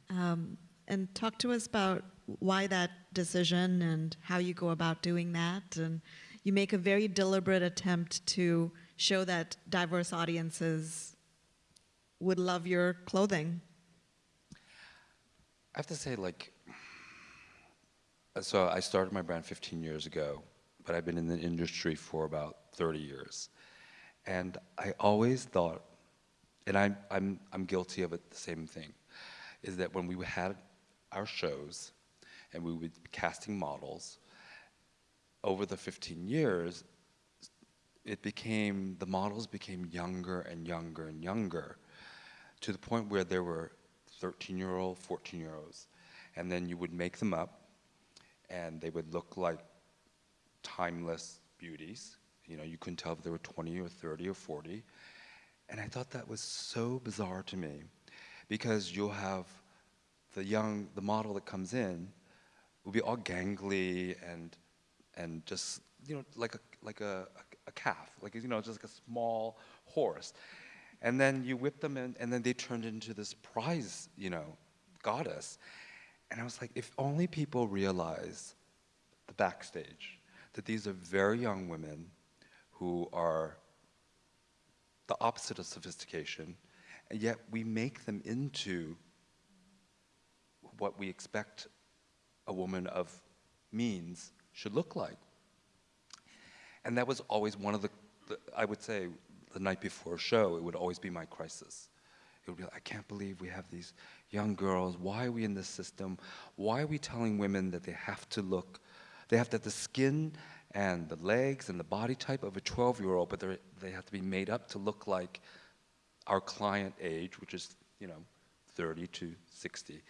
Um, and talk to us about why that decision and how you go about doing that. And you make a very deliberate attempt to show that diverse audiences would love your clothing. I have to say, like, so I started my brand 15 years ago, but I've been in the industry for about 30 years. And I always thought, and I'm, I'm, I'm guilty of it, the same thing, is that when we had our shows and we would be casting models, over the 15 years, it became, the models became younger and younger and younger to the point where there were 13 year old, 14 year olds. And then you would make them up, and they would look like timeless beauties. You know, you couldn't tell if they were 20 or 30 or 40. And I thought that was so bizarre to me because you'll have the young, the model that comes in will be all gangly and, and just, you know, like a, like a, a, a calf, like, you know, just like a small horse. And then you whip them in, and then they turned into this prize, you know, goddess. And I was like, if only people realize the backstage, that these are very young women who are the opposite of sophistication, and yet we make them into what we expect a woman of means should look like. And that was always one of the, the, I would say, the night before a show, it would always be my crisis. It would be like, I can't believe we have these young girls. Why are we in this system? Why are we telling women that they have to look, they have to have the skin and the legs and the body type of a 12 year old, but they have to be made up to look like our client age, which is, you know, 30 to 60.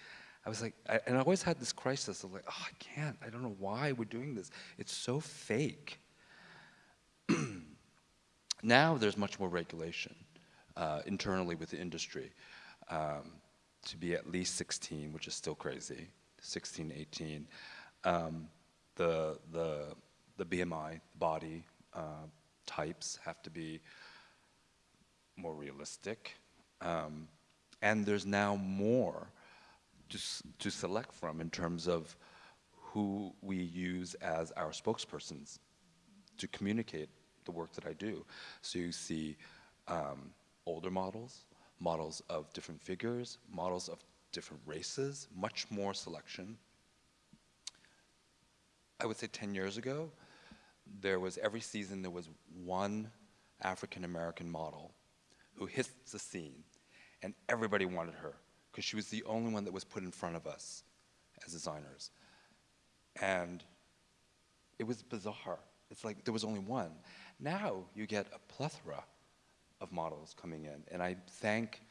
I was like, I, and I always had this crisis of like, oh, I can't, I don't know why we're doing this. It's so fake. now there's much more regulation uh, internally with the industry um, to be at least 16, which is still crazy, 16, 18. Um, the, the the BMI, body uh, types have to be more realistic. Um, and there's now more to, to select from in terms of who we use as our spokespersons to communicate the work that I do. So you see um, older models, models of different figures, models of different races, much more selection. I would say 10 years ago, there was every season there was one African American model who hit the scene, and everybody wanted her because she was the only one that was put in front of us as designers. And it was bizarre. It's like there was only one. Now you get a plethora of models coming in, and I thank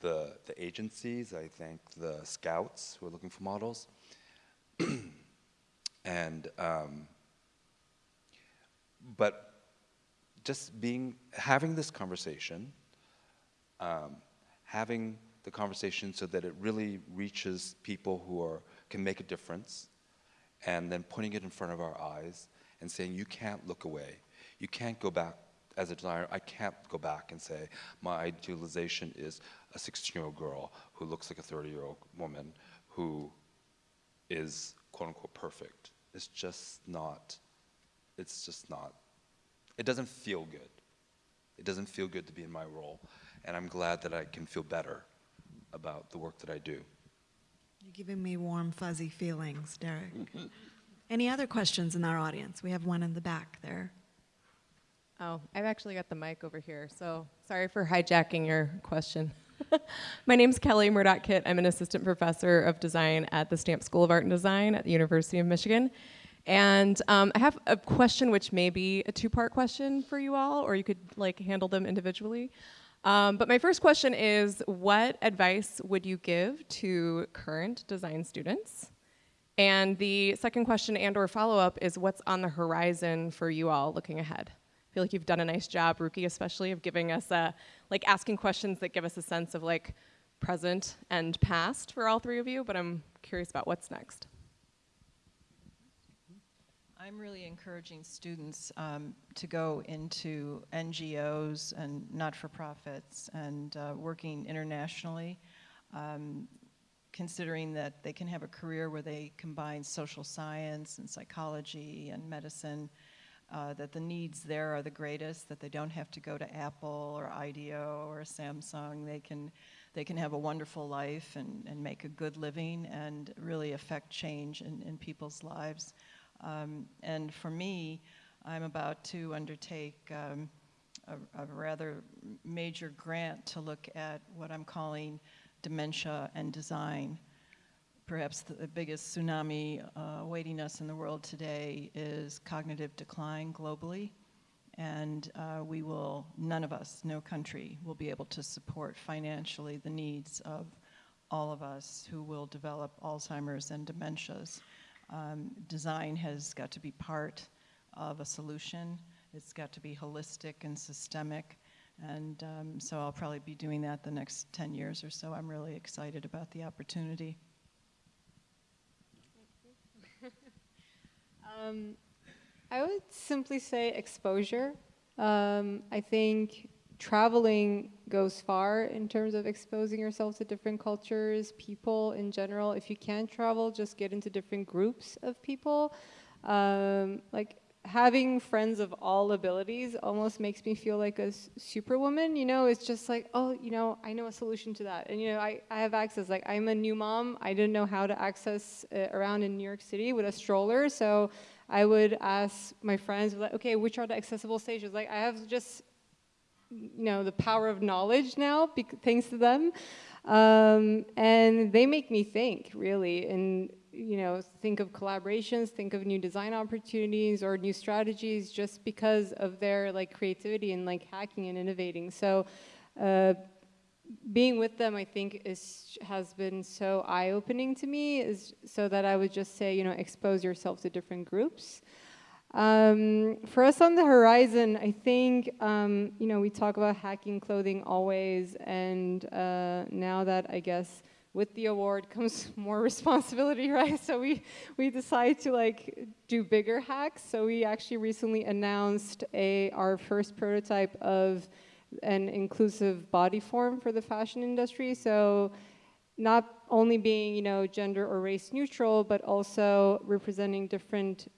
the, the agencies, I thank the scouts who are looking for models, and um, but just being, having this conversation, um, having the conversation so that it really reaches people who are, can make a difference, and then putting it in front of our eyes and saying, you can't look away. You can't go back, as a designer, I can't go back and say, my idealization is a 16-year-old girl who looks like a 30-year-old woman who is quote unquote perfect. It's just not it's just not, it doesn't feel good. It doesn't feel good to be in my role. And I'm glad that I can feel better about the work that I do. You're giving me warm, fuzzy feelings, Derek. Any other questions in our audience? We have one in the back there. Oh, I've actually got the mic over here, so sorry for hijacking your question. My name's Kelly Murdoch Kitt. I'm an assistant professor of design at the Stamp School of Art and Design at the University of Michigan. And um, I have a question which may be a two-part question for you all, or you could like handle them individually. Um, but my first question is, what advice would you give to current design students? And the second question and or follow-up is what's on the horizon for you all looking ahead? I feel like you've done a nice job, Ruki especially, of giving us a, like asking questions that give us a sense of like present and past for all three of you, but I'm curious about what's next. I'm really encouraging students um, to go into NGOs and not-for-profits and uh, working internationally, um, considering that they can have a career where they combine social science and psychology and medicine, uh, that the needs there are the greatest, that they don't have to go to Apple or IDEO or Samsung. They can, they can have a wonderful life and, and make a good living and really affect change in, in people's lives. Um, and for me, I'm about to undertake um, a, a, rather major grant to look at what I'm calling dementia and design. Perhaps the, the biggest tsunami uh, awaiting us in the world today is cognitive decline globally. And uh, we will, none of us, no country, will be able to support financially the needs of all of us who will develop Alzheimer's and dementias. Um, design has got to be part of a solution. It's got to be holistic and systemic And um, so I'll probably be doing that the next 10 years or so. I'm really excited about the opportunity. Um, I would simply say exposure. Um, I think traveling goes far in terms of exposing yourself to different cultures, people in general. If you can't travel, just get into different groups of people. Um, like having friends of all abilities almost makes me feel like a superwoman. You know, it's just like, oh, you know, I know a solution to that. And, you know, I, I have access. Like, I'm a new mom. I didn't know how to access uh, around in New York City with a stroller. So I would ask my friends, like, okay, which are the accessible stages? Like, I have just you know, the power of knowledge now, thanks to them. Um, and they make me think, really, and, you know, think of collaborations, think of new design opportunities or new strategies just because of their, like, creativity and, like, hacking and innovating. So, uh, being with them, I think, is has been so eye-opening to me. Is so that I would just say, you know, expose yourself to different groups. Um, for us on the horizon, I think, um, you know, we talk about hacking clothing always, and uh, now that I guess with the award comes more responsibility, right? So we, we decided to like do bigger hacks. So we actually recently announced a, our first prototype of an inclusive body form for the fashion industry. So not only being, you know, gender or race neutral, but also representing different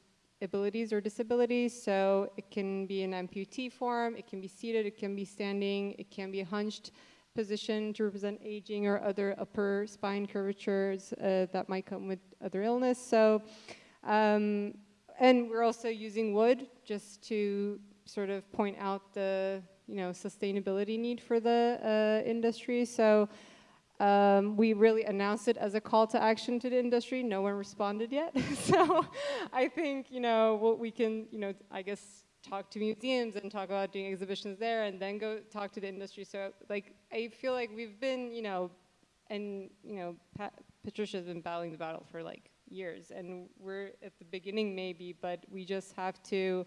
abilities or disabilities. So it can be an amputee form, it can be seated, it can be standing, it can be a hunched position to represent aging or other upper spine curvatures uh, that might come with other illness. So, um, and we're also using wood just to sort of point out the you know sustainability need for the uh, industry. So um, we really announced it as a call to action to the industry. No one responded yet. so I think, you know, what we can, you know, I guess talk to museums and talk about doing exhibitions there and then go talk to the industry. So like, I feel like we've been, you know, and, you know, Pat, Patricia's been battling the battle for like years and we're at the beginning maybe, but we just have to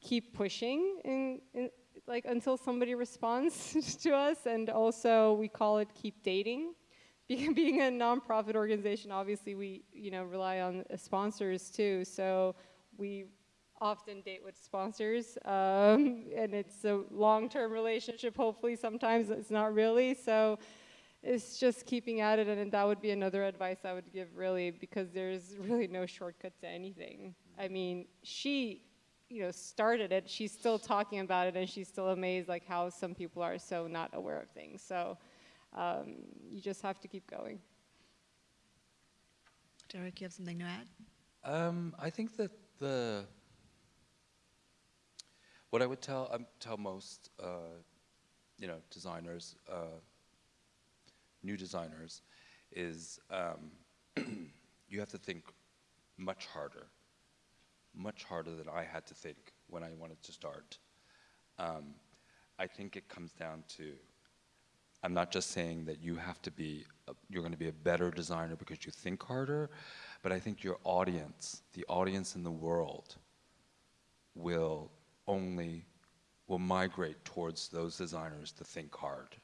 keep pushing in, in like until somebody responds to us. And also we call it keep dating. Being a nonprofit organization, obviously we you know rely on sponsors too. So we often date with sponsors, um, and it's a long-term relationship. Hopefully, sometimes it's not really. So it's just keeping at it, and that would be another advice I would give, really, because there's really no shortcut to anything. I mean, she you know, started it, she's still talking about it and she's still amazed like how some people are so not aware of things. So um, you just have to keep going. Derek, you have something to add? Um, I think that the what I would tell um, tell most uh, you know designers, uh, new designers, is um, you have to think much harder much harder than I had to think when I wanted to start. Um, I think it comes down to, I'm not just saying that you have to be, a, you're going to be a better designer because you think harder, but I think your audience, the audience in the world, will only, will migrate towards those designers to think hard.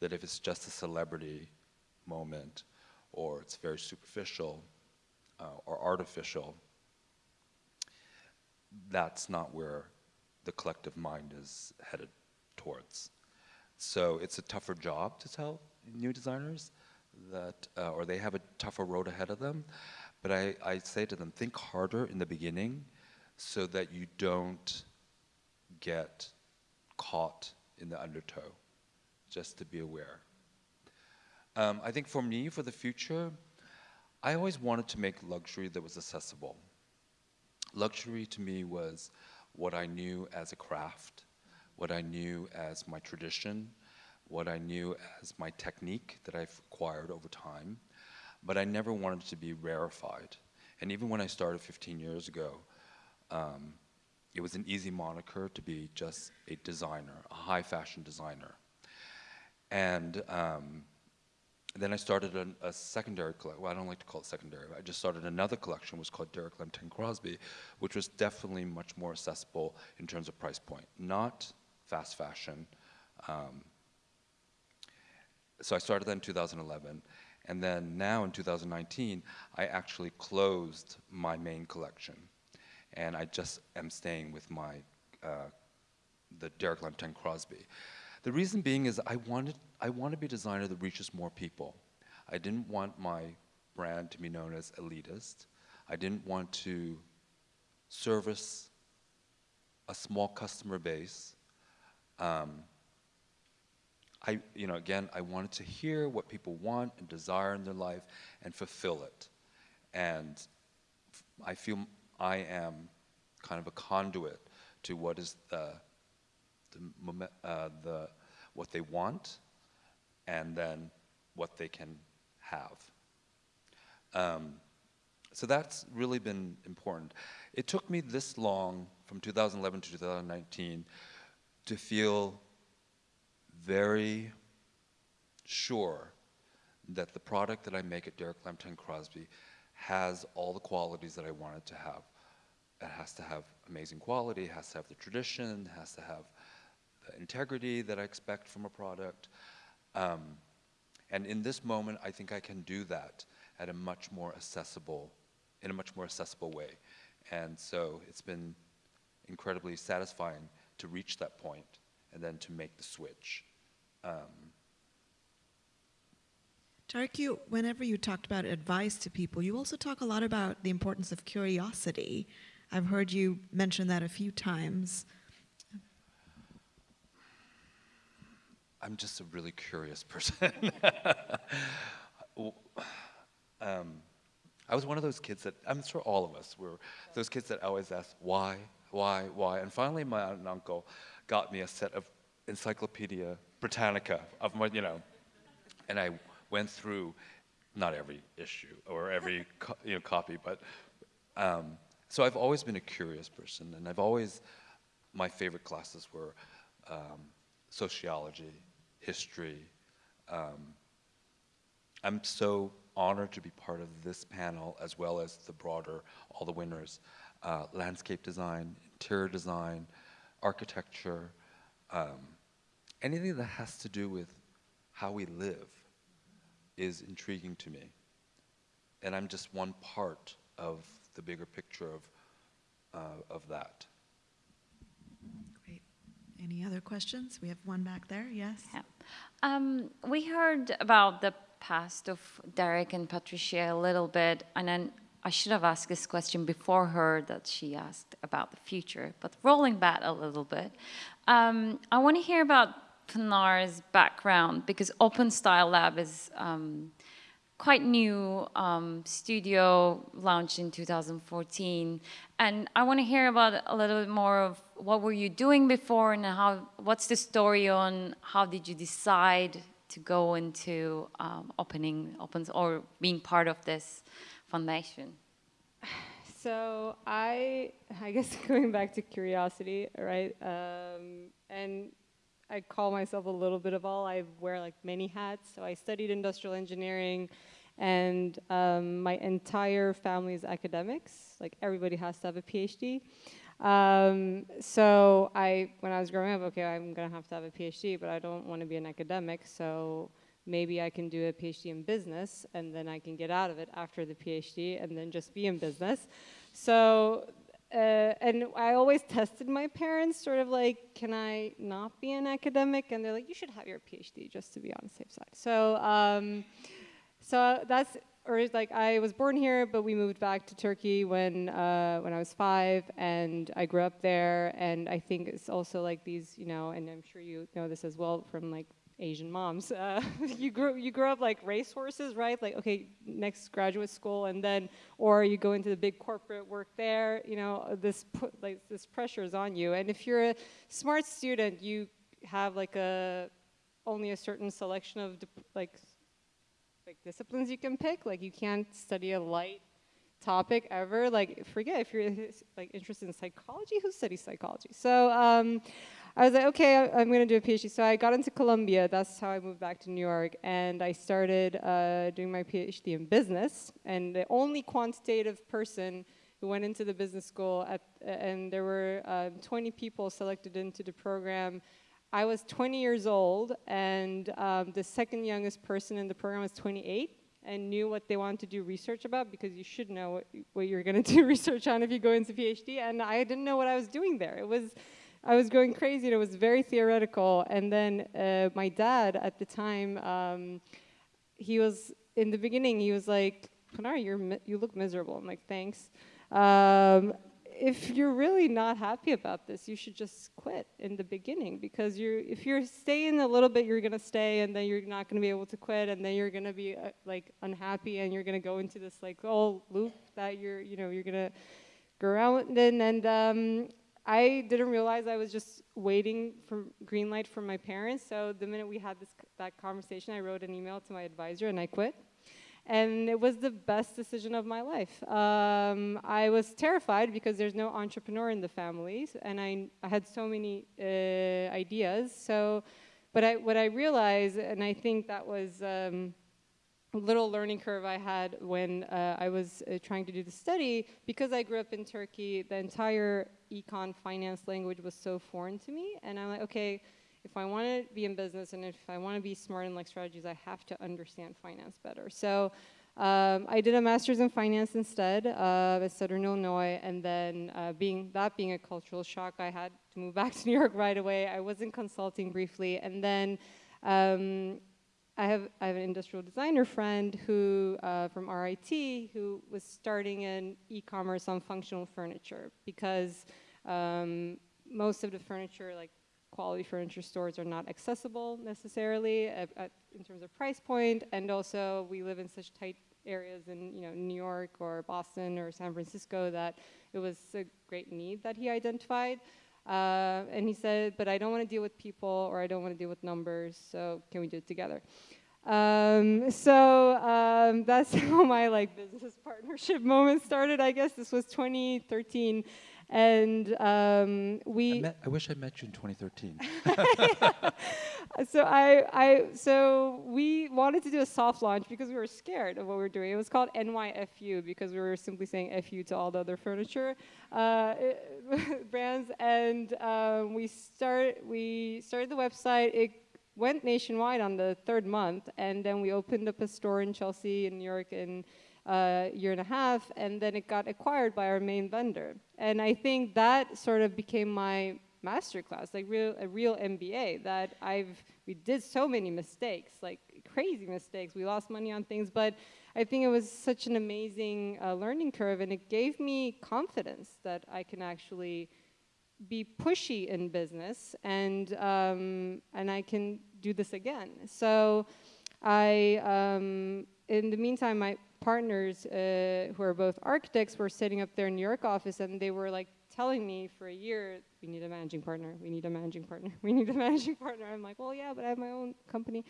That if it's just a celebrity moment, or it's very superficial, uh, or artificial, that's not where the collective mind is headed towards. So it's a tougher job to tell new designers that, uh, or they have a tougher road ahead of them. But I, I say to them, think harder in the beginning so that you don't get caught in the undertow, just to be aware. Um, I think for me, for the future, I always wanted to make luxury that was accessible. Luxury to me was what I knew as a craft, what I knew as my tradition, what I knew as my technique that I've acquired over time, but I never wanted to be rarefied. And even when I started 15 years ago, um, it was an easy moniker to be just a designer, a high fashion designer. And um, and then I started a, a secondary collection. Well, I don't like to call it secondary. But I just started another collection, was called Derek Lam 10 Crosby, which was definitely much more accessible in terms of price point. Not fast fashion, Um, so I started that in 2011, and then now in 2019, I actually closed my main collection, and I just am staying with my uh, the Derek Lam Crosby. The reason being is I wanted I want to be a designer that reaches more people. I didn't want my brand to be known as elitist. I didn't want to service a small customer base. Um, I, you know, again, I wanted to hear what people want and desire in their life and fulfill it. And I feel I am kind of a conduit to what is the, the, uh, the what they want and then what they can have. Um, so that's really been important. It took me this long, from 2011 to 2019, to feel very sure that the product that I make at Derek Lam Crosby has all the qualities that I want it to have. It has to have amazing quality, it has to have the tradition, it has to have the integrity that I expect from a product. Um, and in this moment, I think I can do that at a much more accessible, in a much more accessible way. And so it's been incredibly satisfying to reach that point and then to make the switch. Um, Tarek, you, whenever you talked about advice to people, you also talk a lot about the importance of curiosity. I've heard you mention that a few times. I'm just a really curious person. um, I was one of those kids that, I'm sure all of us were those kids that always ask, why, why, why? And finally, my aunt and uncle got me a set of Encyclopedia Britannica of my, you know, and I went through not every issue or every co you know, copy, but um, so I've always been a curious person, and I've always, my favorite classes were um, sociology, history. Um, I'm so honored to be part of this panel as well as the broader, all the winners, uh, landscape design, interior design, architecture, um, anything that has to do with how we live is intriguing to me. And I'm just one part of the bigger picture of, uh, of that. Any other questions? We have one back there, yes? Yeah. Um, we heard about the past of Derek and Patricia a little bit, and then I should have asked this question before her that she asked about the future, but rolling back a little bit, um, I want to hear about Pinar's background because Open Style Lab is um, quite new um, studio launched in 2014 and I want to hear about a little bit more of what were you doing before and how what's the story on how did you decide to go into um, opening opens or being part of this foundation? So I I guess going back to curiosity right um, and I call myself a little bit of all. I wear like many hats. So I studied industrial engineering, and um, my entire family is academics. Like everybody has to have a PhD. Um, so I, when I was growing up, okay, I'm gonna have to have a PhD, but I don't want to be an academic. So maybe I can do a PhD in business, and then I can get out of it after the PhD, and then just be in business. So uh, and I always tested my parents, sort of like, can I not be an academic? And they're like, you should have your PhD just to be on the safe side. So, um, so that's, or like I was born here, but we moved back to Turkey when uh, when I was five, and I grew up there. And I think it's also like these, you know, and I'm sure you know this as well from like Asian moms. Uh, you grow you grow up like racehorses, right? Like okay, next graduate school, and then or you go into the big corporate work there. You know this put like this pressure is on you, and if you're a smart student, you have like a only a certain selection of like like disciplines you can pick. Like you can't study a light topic ever. Like forget if you're like interested in psychology, who studies psychology? So. Um, I was like, okay, I, am going to do a PhD. So I got into Columbia. That's how I moved back to New York. And I started uh, doing my PhD in business. And the only quantitative person who went into the business school, at, and there were uh, 20 people selected into the program. I was 20 years old, and um, the second youngest person in the program was 28 and knew what they wanted to do research about because you should know what, what you're going to do research on if you go into PhD. And I didn't know what I was doing there. It was, I was going crazy. And it was very theoretical. And then uh, my dad at the time, um, he was in the beginning. He was like, "Pinar, you're you look miserable." I'm like, "Thanks." Um, if you're really not happy about this, you should just quit in the beginning because you're if you're staying a little bit, you're gonna stay, and then you're not gonna be able to quit, and then you're gonna be uh, like unhappy, and you're gonna go into this like oh loop that you're you know you're gonna go around in, and um, I didn't realize I was just waiting for green light from my parents. So the minute we had this that conversation, I wrote an email to my advisor and I quit and it was the best decision of my life. Um, I was terrified because there's no entrepreneur in the family, and I, I had so many uh, ideas. So, but I, what I realized, and I think that was um, a little learning curve I had when uh, I was uh, trying to do the study, because I grew up in Turkey, the entire econ finance language was so foreign to me, and I'm like, okay, if I want to be in business and if I want to be smart in like strategies, I have to understand finance better. So um, I did a master's in finance instead uh, at Southern Illinois, and then uh, being that being a cultural shock, I had to move back to New York right away. I was in consulting briefly, and then um, I have I have an industrial designer friend who uh, from RIT who was starting an e-commerce on functional furniture because um, most of the furniture like quality furniture stores are not accessible necessarily at, at, in terms of price point, and also we live in such tight areas in you know New York or Boston or San Francisco that it was a great need that he identified. Uh, and he said, but I don't want to deal with people or I don't want to deal with numbers, so can we do it together? Um, so um, that's how my like business partnership moment started. I guess this was 2013. And um, we. I, met, I, wish I met you in 2013. so I, I, so we wanted to do a soft launch because we were scared of what we were doing. It was called NYFU because we were simply saying FU to all the other furniture uh, brands, and um, we start, we started the website. It went nationwide on the third month, and then we opened up a store in Chelsea, in New York, in a year and a half, and then it got acquired by our main vendor. And I think that sort of became my masterclass, like real a real MBA. That I've we did so many mistakes, like crazy mistakes. We lost money on things, but I think it was such an amazing uh, learning curve, and it gave me confidence that I can actually be pushy in business, and um, and I can do this again. So I. Um, in the meantime, my partners uh, who are both architects were setting up their New York office and they were like telling me for a year, we need a managing partner, we need a managing partner, we need a managing partner. I'm like, well, yeah, but I have my own company.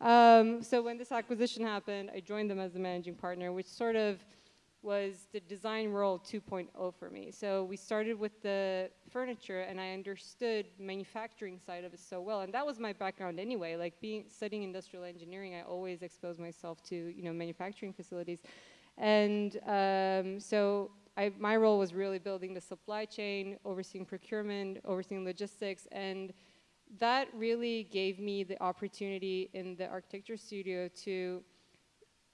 Um, so when this acquisition happened, I joined them as the managing partner, which sort of was the design world 2.0 for me. So we started with the furniture and I understood manufacturing side of it so well. And that was my background anyway, like being studying industrial engineering, I always exposed myself to, you know, manufacturing facilities. And um, so I, my role was really building the supply chain, overseeing procurement, overseeing logistics, and that really gave me the opportunity in the architecture studio to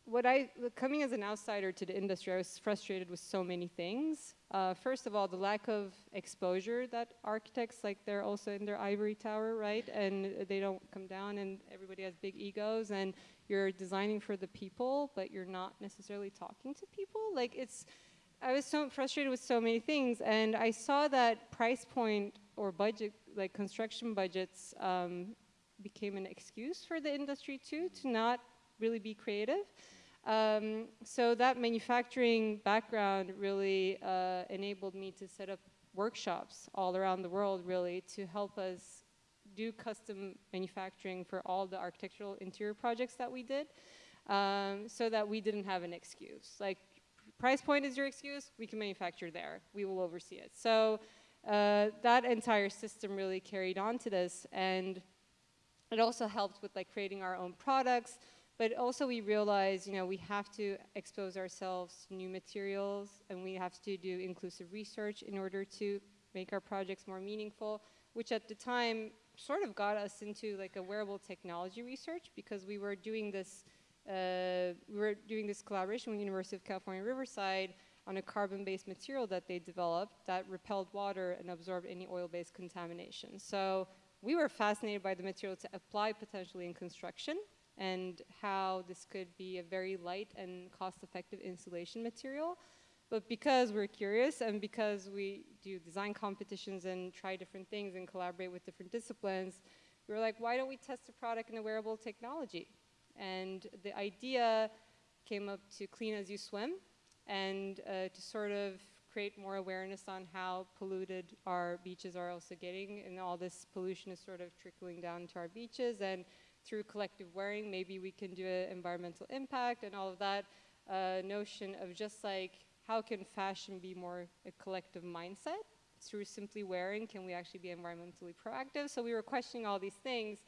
what I, coming as an outsider to the industry, I was frustrated with so many things. Uh, first of all, the lack of exposure that architects, like they're also in their ivory tower, right? And they don't come down and everybody has big egos and you're designing for the people, but you're not necessarily talking to people. Like it's, I was so frustrated with so many things and I saw that price point or budget, like construction budgets um, became an excuse for the industry too, to not really be creative. Um, so that manufacturing background really uh, enabled me to set up workshops all around the world really to help us do custom manufacturing for all the architectural interior projects that we did um, so that we didn't have an excuse. Like price point is your excuse, we can manufacture there, we will oversee it. So uh, that entire system really carried on to this and it also helped with like creating our own products, but also we realize, you know, we have to expose ourselves to new materials and we have to do inclusive research in order to make our projects more meaningful, which at the time sort of got us into like a wearable technology research because we were doing this, uh, we were doing this collaboration with University of California, Riverside on a carbon-based material that they developed that repelled water and absorbed any oil-based contamination. So we were fascinated by the material to apply potentially in construction and how this could be a very light and cost-effective insulation material. But because we're curious and because we do design competitions and try different things and collaborate with different disciplines, we were like, why don't we test a product in a wearable technology? And the idea came up to clean as you swim and uh, to sort of create more awareness on how polluted our beaches are also getting and all this pollution is sort of trickling down to our beaches and through collective wearing maybe we can do an environmental impact and all of that uh, notion of just like how can fashion be more a collective mindset? Through simply wearing, can we actually be environmentally proactive? So we were questioning all these things.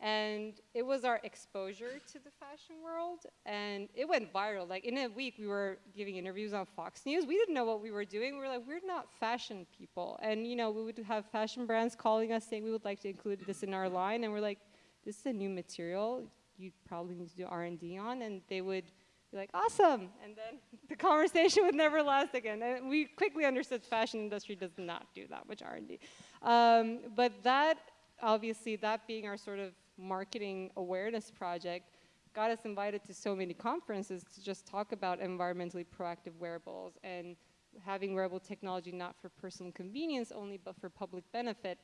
And it was our exposure to the fashion world, and it went viral. Like in a week, we were giving interviews on Fox News. We didn't know what we were doing. We were like, we're not fashion people. And you know, we would have fashion brands calling us saying we would like to include this in our line, and we're like, this is a new material. You probably need to do R&D on, and they would be like, awesome. And then the conversation would never last again. And we quickly understood fashion industry does not do that much R&D. Um, but that, obviously, that being our sort of marketing awareness project, got us invited to so many conferences to just talk about environmentally proactive wearables and having wearable technology not for personal convenience only, but for public benefit.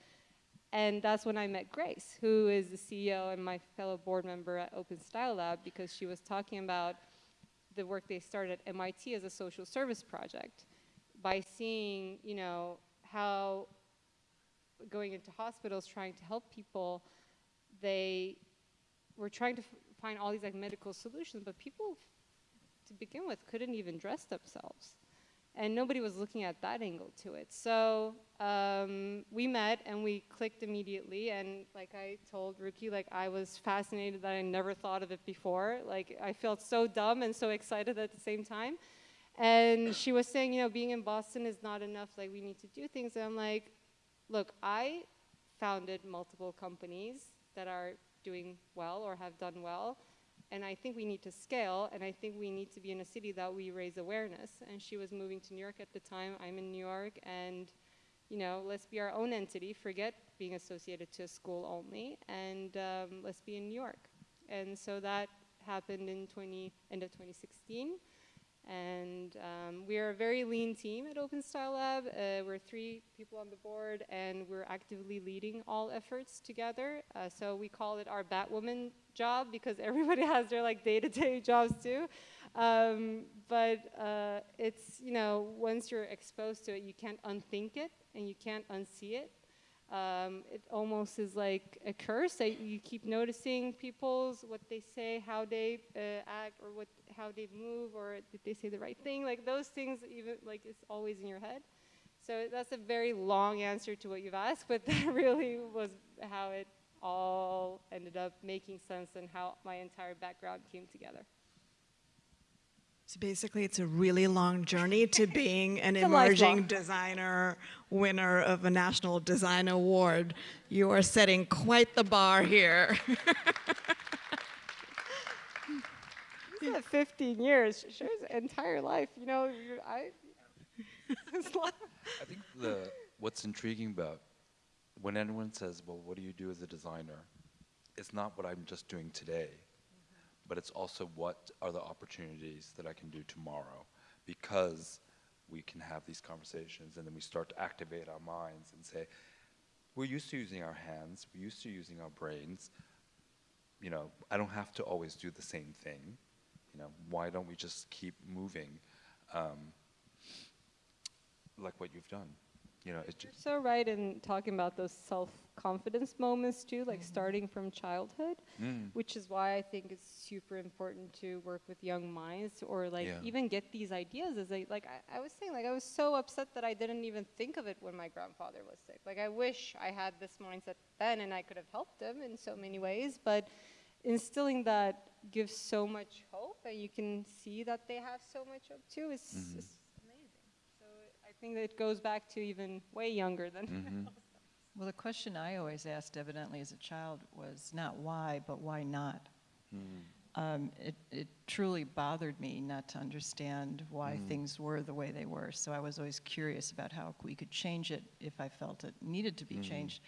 And that's when I met Grace, who is the CEO and my fellow board member at Open Style Lab, because she was talking about the work they started at MIT as a social service project by seeing, you know, how going into hospitals trying to help people, they were trying to find all these like medical solutions, but people to begin with couldn't even dress themselves and nobody was looking at that angle to it. So um, we met and we clicked immediately. And like I told Ruki, like I was fascinated that I never thought of it before. Like I felt so dumb and so excited at the same time. And she was saying, you know, being in Boston is not enough. Like we need to do things. And I'm like, look, I founded multiple companies that are doing well or have done well and I think we need to scale, and I think we need to be in a city that we raise awareness. And she was moving to New York at the time. I'm in New York, and you know, let's be our own entity. Forget being associated to a school only, and um, let's be in New York. And so that happened in 20 end of 2016. And um, we are a very lean team at Open Style Lab. Uh, we're three people on the board, and we're actively leading all efforts together. Uh, so we call it our Batwoman job because everybody has their like day-to-day -day jobs too. Um, but uh, it's, you know, once you're exposed to it, you can't unthink it, and you can't unsee it. Um, it almost is like a curse that you keep noticing people's what they say, how they uh, act, or what how they move, or did they say the right thing? Like those things, even like it's always in your head. So that's a very long answer to what you've asked, but that really was how it all ended up making sense and how my entire background came together. So basically, it's a really long journey to being an emerging designer, winner of a National Design Award. You are setting quite the bar here. 15 years, Cher's entire life, you know, I, I think the, what's intriguing about when anyone says, well, what do you do as a designer? It's not what I'm just doing today but it's also what are the opportunities that I can do tomorrow because we can have these conversations and then we start to activate our minds and say, we're used to using our hands, we're used to using our brains. You know, I don't have to always do the same thing. You know, why don't we just keep moving um, like what you've done? You know, You're so right in talking about those self confidence moments too, like mm. starting from childhood, mm. which is why I think it's super important to work with young minds or like yeah. even get these ideas as I, like I, I, was saying, like I was so upset that I didn't even think of it when my grandfather was sick. Like I wish I had this mindset then and I could have helped him in so many ways, but instilling that gives so much hope and you can see that they have so much hope too is, mm -hmm. is amazing. So I think that it goes back to even way younger than -hmm. Well, the question I always asked, evidently as a child, was not why, but why not. Um, it, it truly bothered me not to understand why things were the way they were. So I was always curious about how we could change it if I felt it needed to be changed.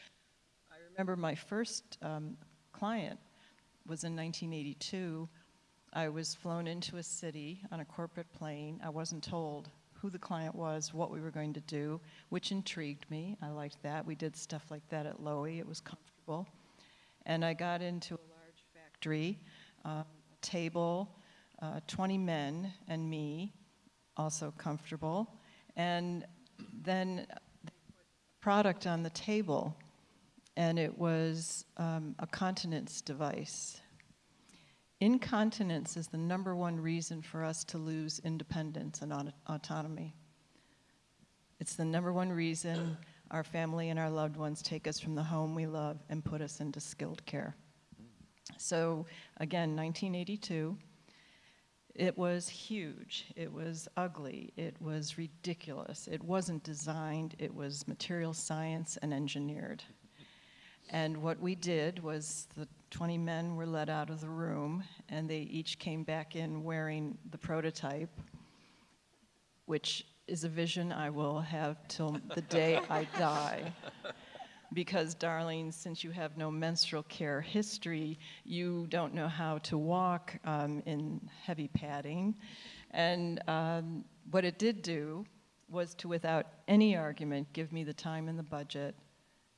I remember my first um, client was in 1982. I was flown into a city on a corporate plane. I wasn't told who the client was, what we were going to do, which intrigued me. I liked that. We did stuff like that at Loewy. It was comfortable. And I got into a large factory, uh, table, uh, 20 men and me, also comfortable. And then they put product on the table, and it was um, a continence device. Incontinence is the number one reason for us to lose independence and auto- autonomy. It's the number one reason our family and our loved ones take us from the home we love and put us into skilled care. So, again, 1982, it was huge, it was ugly, it was ridiculous, it wasn't designed, it was material science and engineered. And what we did was the 20 men were let out of the room, and they each came back in wearing the prototype, which is a vision I will have till the day I die. Because, darling, since you have no menstrual care history, you don't know how to walk um, in heavy padding. And um, what it did do was to, without any argument, give me the time and the budget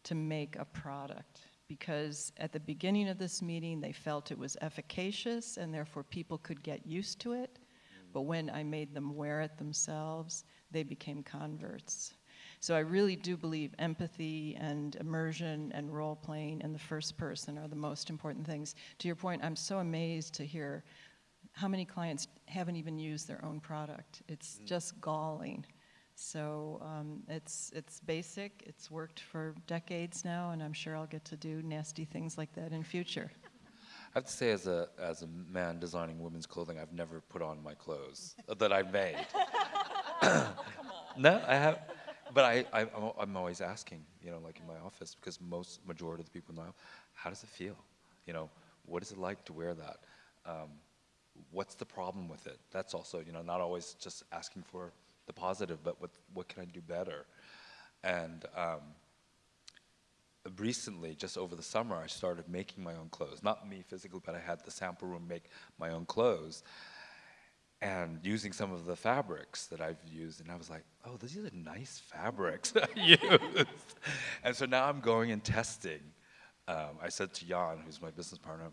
to make a product because at the beginning of this meeting they felt it was efficacious and therefore people could get used to it. Mm. But when I made them wear it themselves, they became converts. So I really do believe empathy and immersion and role playing in the first person are the most important things. To your point, I'm so amazed to hear how many clients haven't even used their own product. It's mm. just galling. So um, it's, it's basic, it's worked for decades now, and I'm sure I'll get to do nasty things like that in future. I have to say, as a as a man designing women's clothing, I've never put on my clothes that I've made. no, I have, but I, I I'm- I'm always asking, you know, like in my office, because most majority of the people in my office, how does it feel? You know, what is it like to wear that? Um, what's the problem with it? That's also, you know, not always just asking for the positive, but what what can I do better? And um, recently, just over the summer, I started making my own clothes. Not me physically, but I had the sample room make my own clothes. And using some of the fabrics that I've used, and I was like, oh, these are nice fabrics I used. and so now I'm going and testing. Um, I said to Jan, who's my business partner,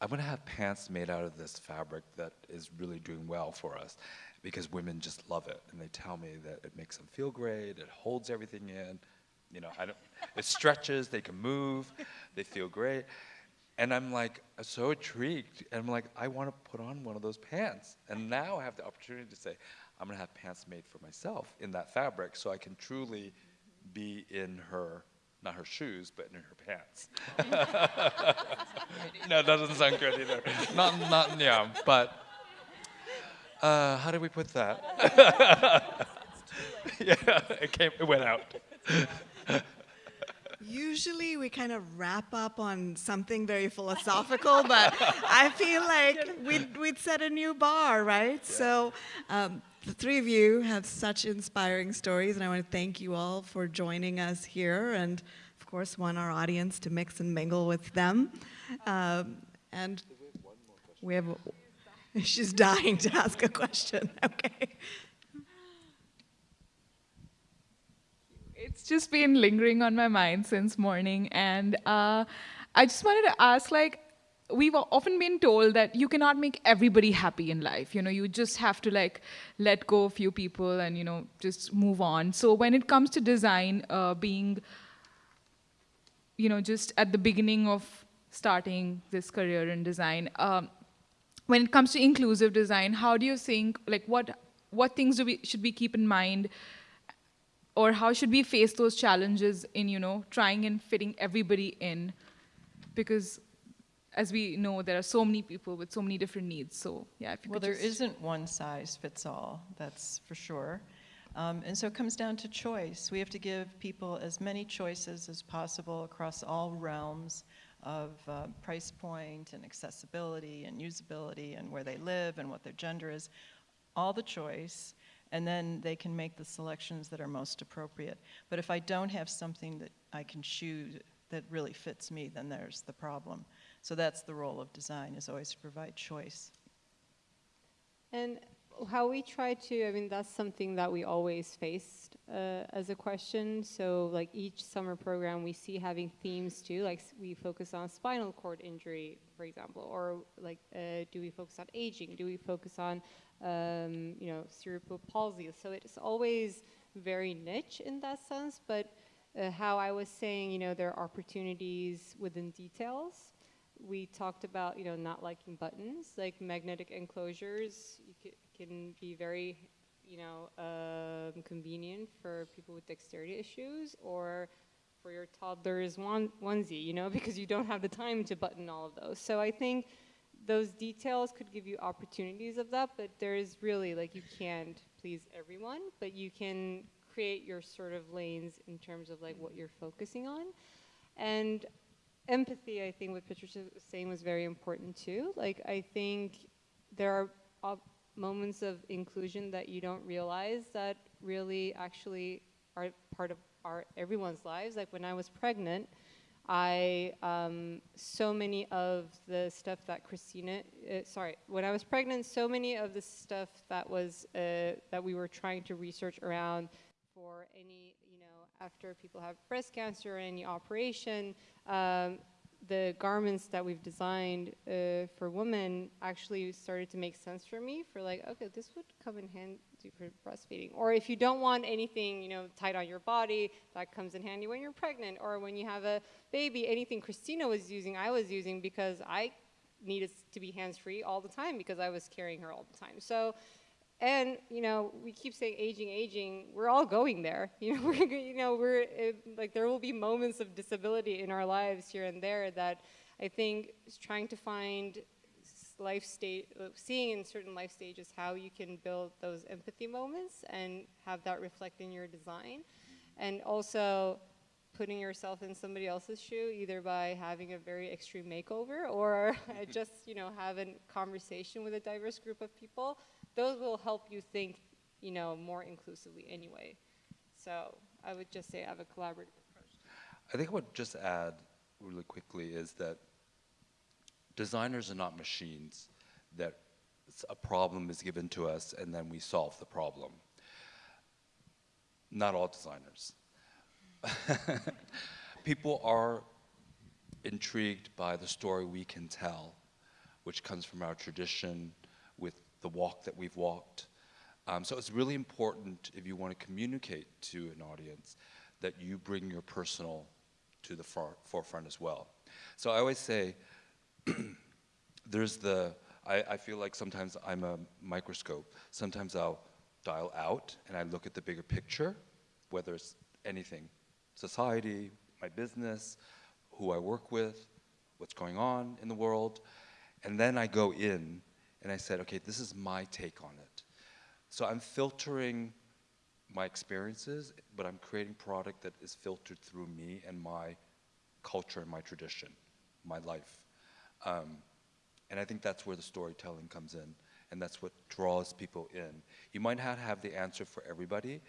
I'm to have pants made out of this fabric that is really doing well for us because women just love it. And they tell me that it makes them feel great, it holds everything in. You know, I don't, it stretches, they can move, they feel great. And I'm like so intrigued. And I'm like, I want to put on one of those pants. And now I have the opportunity to say, I'm going to have pants made for myself in that fabric so I can truly be in her, not her shoes, but in her pants. no, that doesn't sound good either. Not, not, yeah, but uh, how do we put that? yeah, it came, it went out. Usually we kind of wrap up on something very philosophical, but I feel like we'd, we'd set a new bar, right? So um, the three of you have such inspiring stories, and I want to thank you all for joining us here, and of course, want our audience to mix and mingle with them. Um, and we have, she's dying to ask a question. Okay. It's just been lingering on my mind since morning, and uh, I just wanted to ask, like, we've often been told that you cannot make everybody happy in life. You know, you just have to like let go a few people and you know just move on. So when it comes to design, uh, being, you know, just at the beginning of starting this career in design, um, when it comes to inclusive design, how do you think, like, what what things do we should we keep in mind? or how should we face those challenges in you know trying and fitting everybody in because as we know there are so many people with so many different needs so yeah if you Well, could there just isn't one size fits all, that's for sure. Um, and so it comes down to choice. We have to give people as many choices as possible across all realms of uh, price point and accessibility and usability and where they live and what their gender is, all the choice, and then they can make the selections that are most appropriate. But if I don't have something that I can choose that really fits me, then there's the problem. So that's the role of design, is always to provide choice. And how we try to, I mean, that's something that we always faced uh, as a question. So, like each summer program, we see having themes too. Like we focus on spinal cord injury, for example, or like uh, do we focus on aging? Do we focus on, um, you know, cerebral palsy? So it's always very niche in that sense. But uh, how I was saying, you know, there are opportunities within details we talked about, you know, not liking buttons, like magnetic enclosures can be very, you know, um, convenient for people with dexterity issues or for your toddler's one onesie, you know, because you don't have the time to button all of those. So I think those details could give you opportunities of that, but there is really, like, you can't please everyone, but you can create your sort of lanes in terms of like what you're focusing on. And empathy, I think what Patricia was saying was very important too. Like, I think there are moments of inclusion that you don't realize that really actually are part of our everyone's lives. Like when I was pregnant, I um, so many of the stuff that Christina, uh, sorry, when I was pregnant, so many of the stuff that was uh, that we were trying to research around for any, you know, after people have breast cancer or any operation, um, the garments that we've designed uh, for women actually started to make sense for me for like, okay, this would come in handy for breastfeeding. Or if you don't want anything, you know, tight on your body, that comes in handy when you're pregnant or when you have a baby. Anything Christina was using, I was using because I needed to be hands-free all the time because I was carrying her all the time. So and you know, we keep saying aging, aging. We're all going there. You know, we're you know we're it, like there will be moments of disability in our lives here and there that I think is trying to find life stage, uh, seeing in certain life stages how you can build those empathy moments and have that reflect in your design, and also putting yourself in somebody else's shoe, either by having a very extreme makeover or just you know have a conversation with a diverse group of people those will help you think, you know, more inclusively anyway. So I would just say I have a collaborative approach. I think I would just add really quickly is that designers are not machines that a problem is given to us and then we solve the problem. Not all designers. People are intrigued by the story we can tell, which comes from our tradition the walk that we've walked. Um, so it's really important if you want to communicate to an audience that you bring your personal to the far, forefront as well. So I always say, there's the, I, I feel like sometimes I'm a microscope. Sometimes I'll dial out and I look at the bigger picture, whether it's anything, society, my business, who I work with, what's going on in the world, and then I go in and I said, okay, this is my take on it. So I'm filtering my experiences, but I'm creating product that is filtered through me and my culture and my tradition, my life. Um, and I think that's where the storytelling comes in, and that's what draws people in. You might not have the answer for everybody,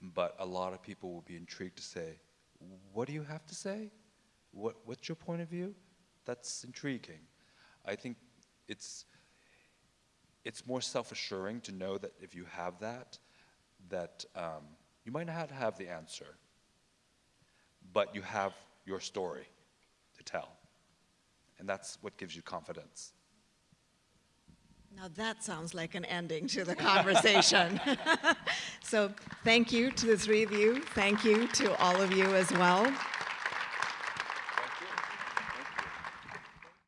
but a lot of people will be intrigued to say, what do you have to say? What, what's your point of view? That's intriguing. I think it's, it's more self-assuring to know that if you have that, that um, you might not have the answer, but you have your story to tell. And that's what gives you confidence. Now that sounds like an ending to the conversation. so thank you to the three of you. Thank you to all of you as well.